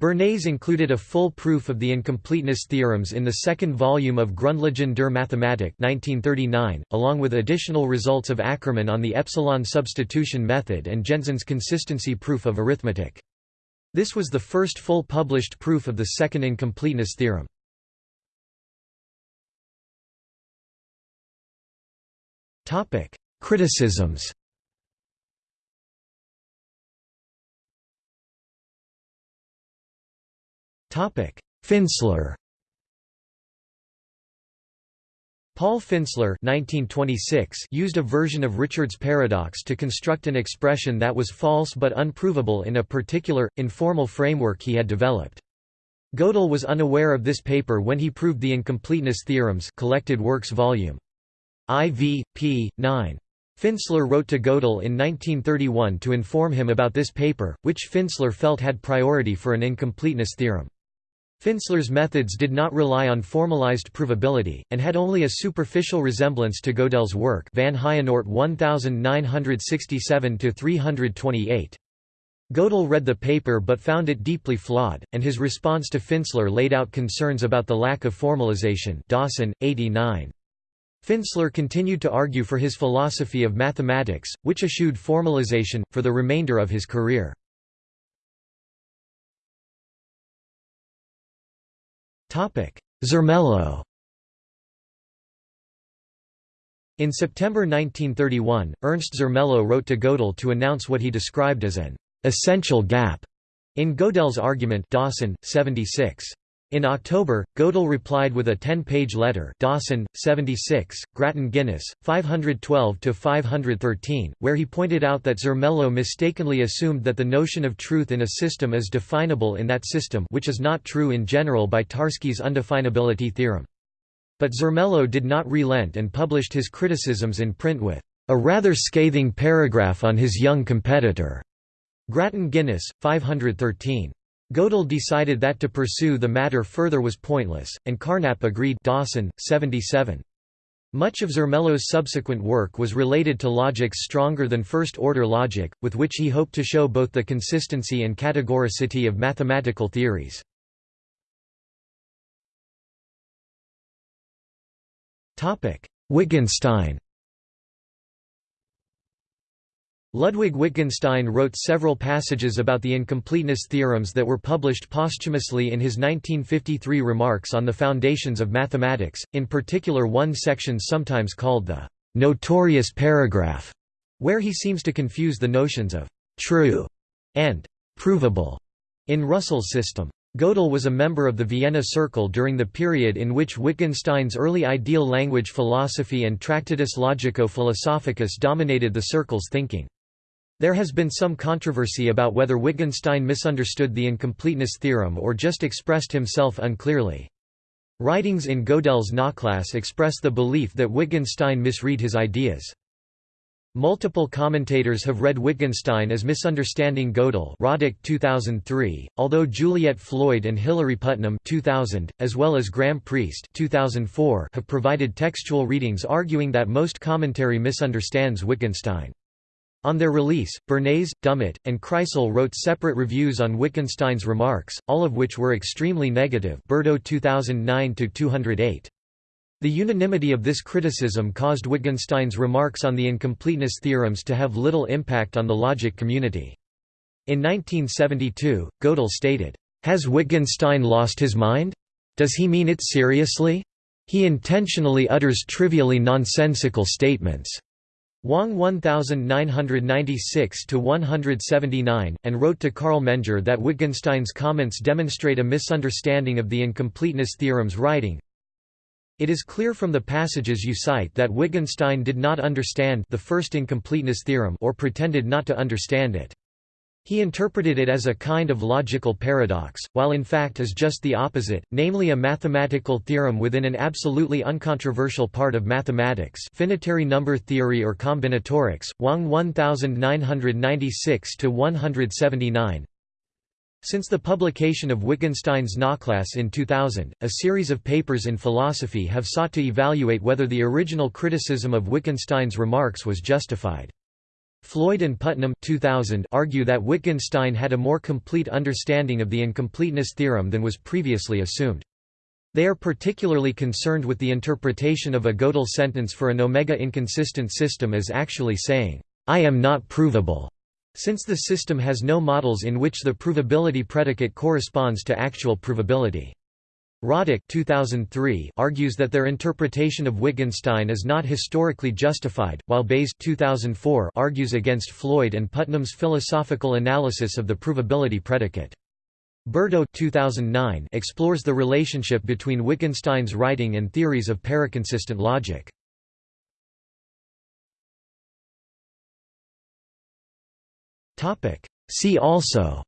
Bernays included a full proof of the incompleteness theorems in the second volume of Grundlagen der Mathematik 1939, along with additional results of Ackermann on the epsilon substitution method and Gentzen's consistency proof of arithmetic. This was the first full published proof of the second incompleteness theorem. Criticisms Finsler Paul Finsler 1926 used a version of Richard's paradox to construct an expression that was false but unprovable in a particular, informal framework he had developed. Gödel was unaware of this paper when he proved the incompleteness theorems collected works volume. IV, p. 9. Finsler wrote to Gödel in 1931 to inform him about this paper, which Finsler felt had priority for an incompleteness theorem. Finsler's methods did not rely on formalized provability, and had only a superficial resemblance to Gödel's work Van Heijenoort 1967–328. Gödel read the paper but found it deeply flawed, and his response to Finsler laid out concerns about the lack of formalization Dawson, 89. Finsler continued to argue for his philosophy of mathematics, which eschewed formalization, for the remainder of his career. Zermelo In September 1931, Ernst Zermelo wrote to Gödel to announce what he described as an essential gap in Gödel's argument Dawson, 76. In October, Gödel replied with a 10-page letter Dawson, 76, Grattan Guinness, 512–513, where he pointed out that Zermelo mistakenly assumed that the notion of truth in a system is definable in that system which is not true in general by Tarski's undefinability theorem. But Zermelo did not relent and published his criticisms in print with a rather scathing paragraph on his young competitor. Grattan Guinness, 513. Gödel decided that to pursue the matter further was pointless, and Carnap agreed Dawson, 77. Much of Zermelo's subsequent work was related to logics stronger than first-order logic, with which he hoped to show both the consistency and categoricity of mathematical theories. Wittgenstein Ludwig Wittgenstein wrote several passages about the incompleteness theorems that were published posthumously in his 1953 Remarks on the Foundations of Mathematics, in particular one section sometimes called the «notorious paragraph», where he seems to confuse the notions of «true» and «provable» in Russell's system. Gödel was a member of the Vienna Circle during the period in which Wittgenstein's early ideal language philosophy and Tractatus Logico-Philosophicus dominated the circle's thinking. There has been some controversy about whether Wittgenstein misunderstood the incompleteness theorem or just expressed himself unclearly. Writings in Gödel's Nachlass express the belief that Wittgenstein misread his ideas. Multiple commentators have read Wittgenstein as misunderstanding Gödel Rodych 2003, although Juliet Floyd and Hilary Putnam 2000, as well as Graham Priest 2004 have provided textual readings arguing that most commentary misunderstands Wittgenstein. On their release, Bernays, Dummett, and Kreisel wrote separate reviews on Wittgenstein's remarks, all of which were extremely negative Berto 2009-208. The unanimity of this criticism caused Wittgenstein's remarks on the incompleteness theorems to have little impact on the logic community. In 1972, Gödel stated, "'Has Wittgenstein lost his mind? Does he mean it seriously? He intentionally utters trivially nonsensical statements.' Wang 1996–179, and wrote to Karl Menger that Wittgenstein's comments demonstrate a misunderstanding of the incompleteness theorem's writing. It is clear from the passages you cite that Wittgenstein did not understand the first incompleteness theorem or pretended not to understand it. He interpreted it as a kind of logical paradox, while in fact is just the opposite, namely a mathematical theorem within an absolutely uncontroversial part of mathematics finitary number theory or combinatorics, Wang 1996–179 Since the publication of Wittgenstein's Nachlass in 2000, a series of papers in philosophy have sought to evaluate whether the original criticism of Wittgenstein's remarks was justified. Floyd and Putnam 2000 argue that Wittgenstein had a more complete understanding of the incompleteness theorem than was previously assumed. They are particularly concerned with the interpretation of a Gödel sentence for an omega inconsistent system as actually saying, "'I am not provable' since the system has no models in which the provability predicate corresponds to actual provability. Rodych 2003 argues that their interpretation of Wittgenstein is not historically justified, while Bays 2004 argues against Floyd and Putnam's philosophical analysis of the provability predicate. Berto 2009 explores the relationship between Wittgenstein's writing and theories of paraconsistent logic. See also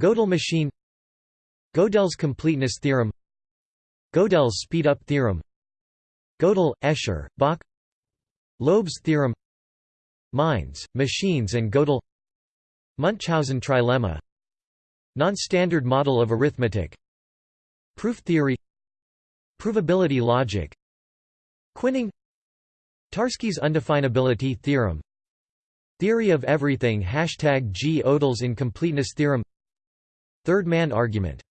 Gödel machine Gödel's completeness theorem Gödel's speed-up theorem Gödel, Escher, Bach Löb's theorem Minds, machines and Gödel Münchhausen trilemma Non-standard model of arithmetic Proof theory Provability logic Quining Tarski's undefinability theorem Theory of everything Hashtag G. Gödel's incompleteness theorem Third man argument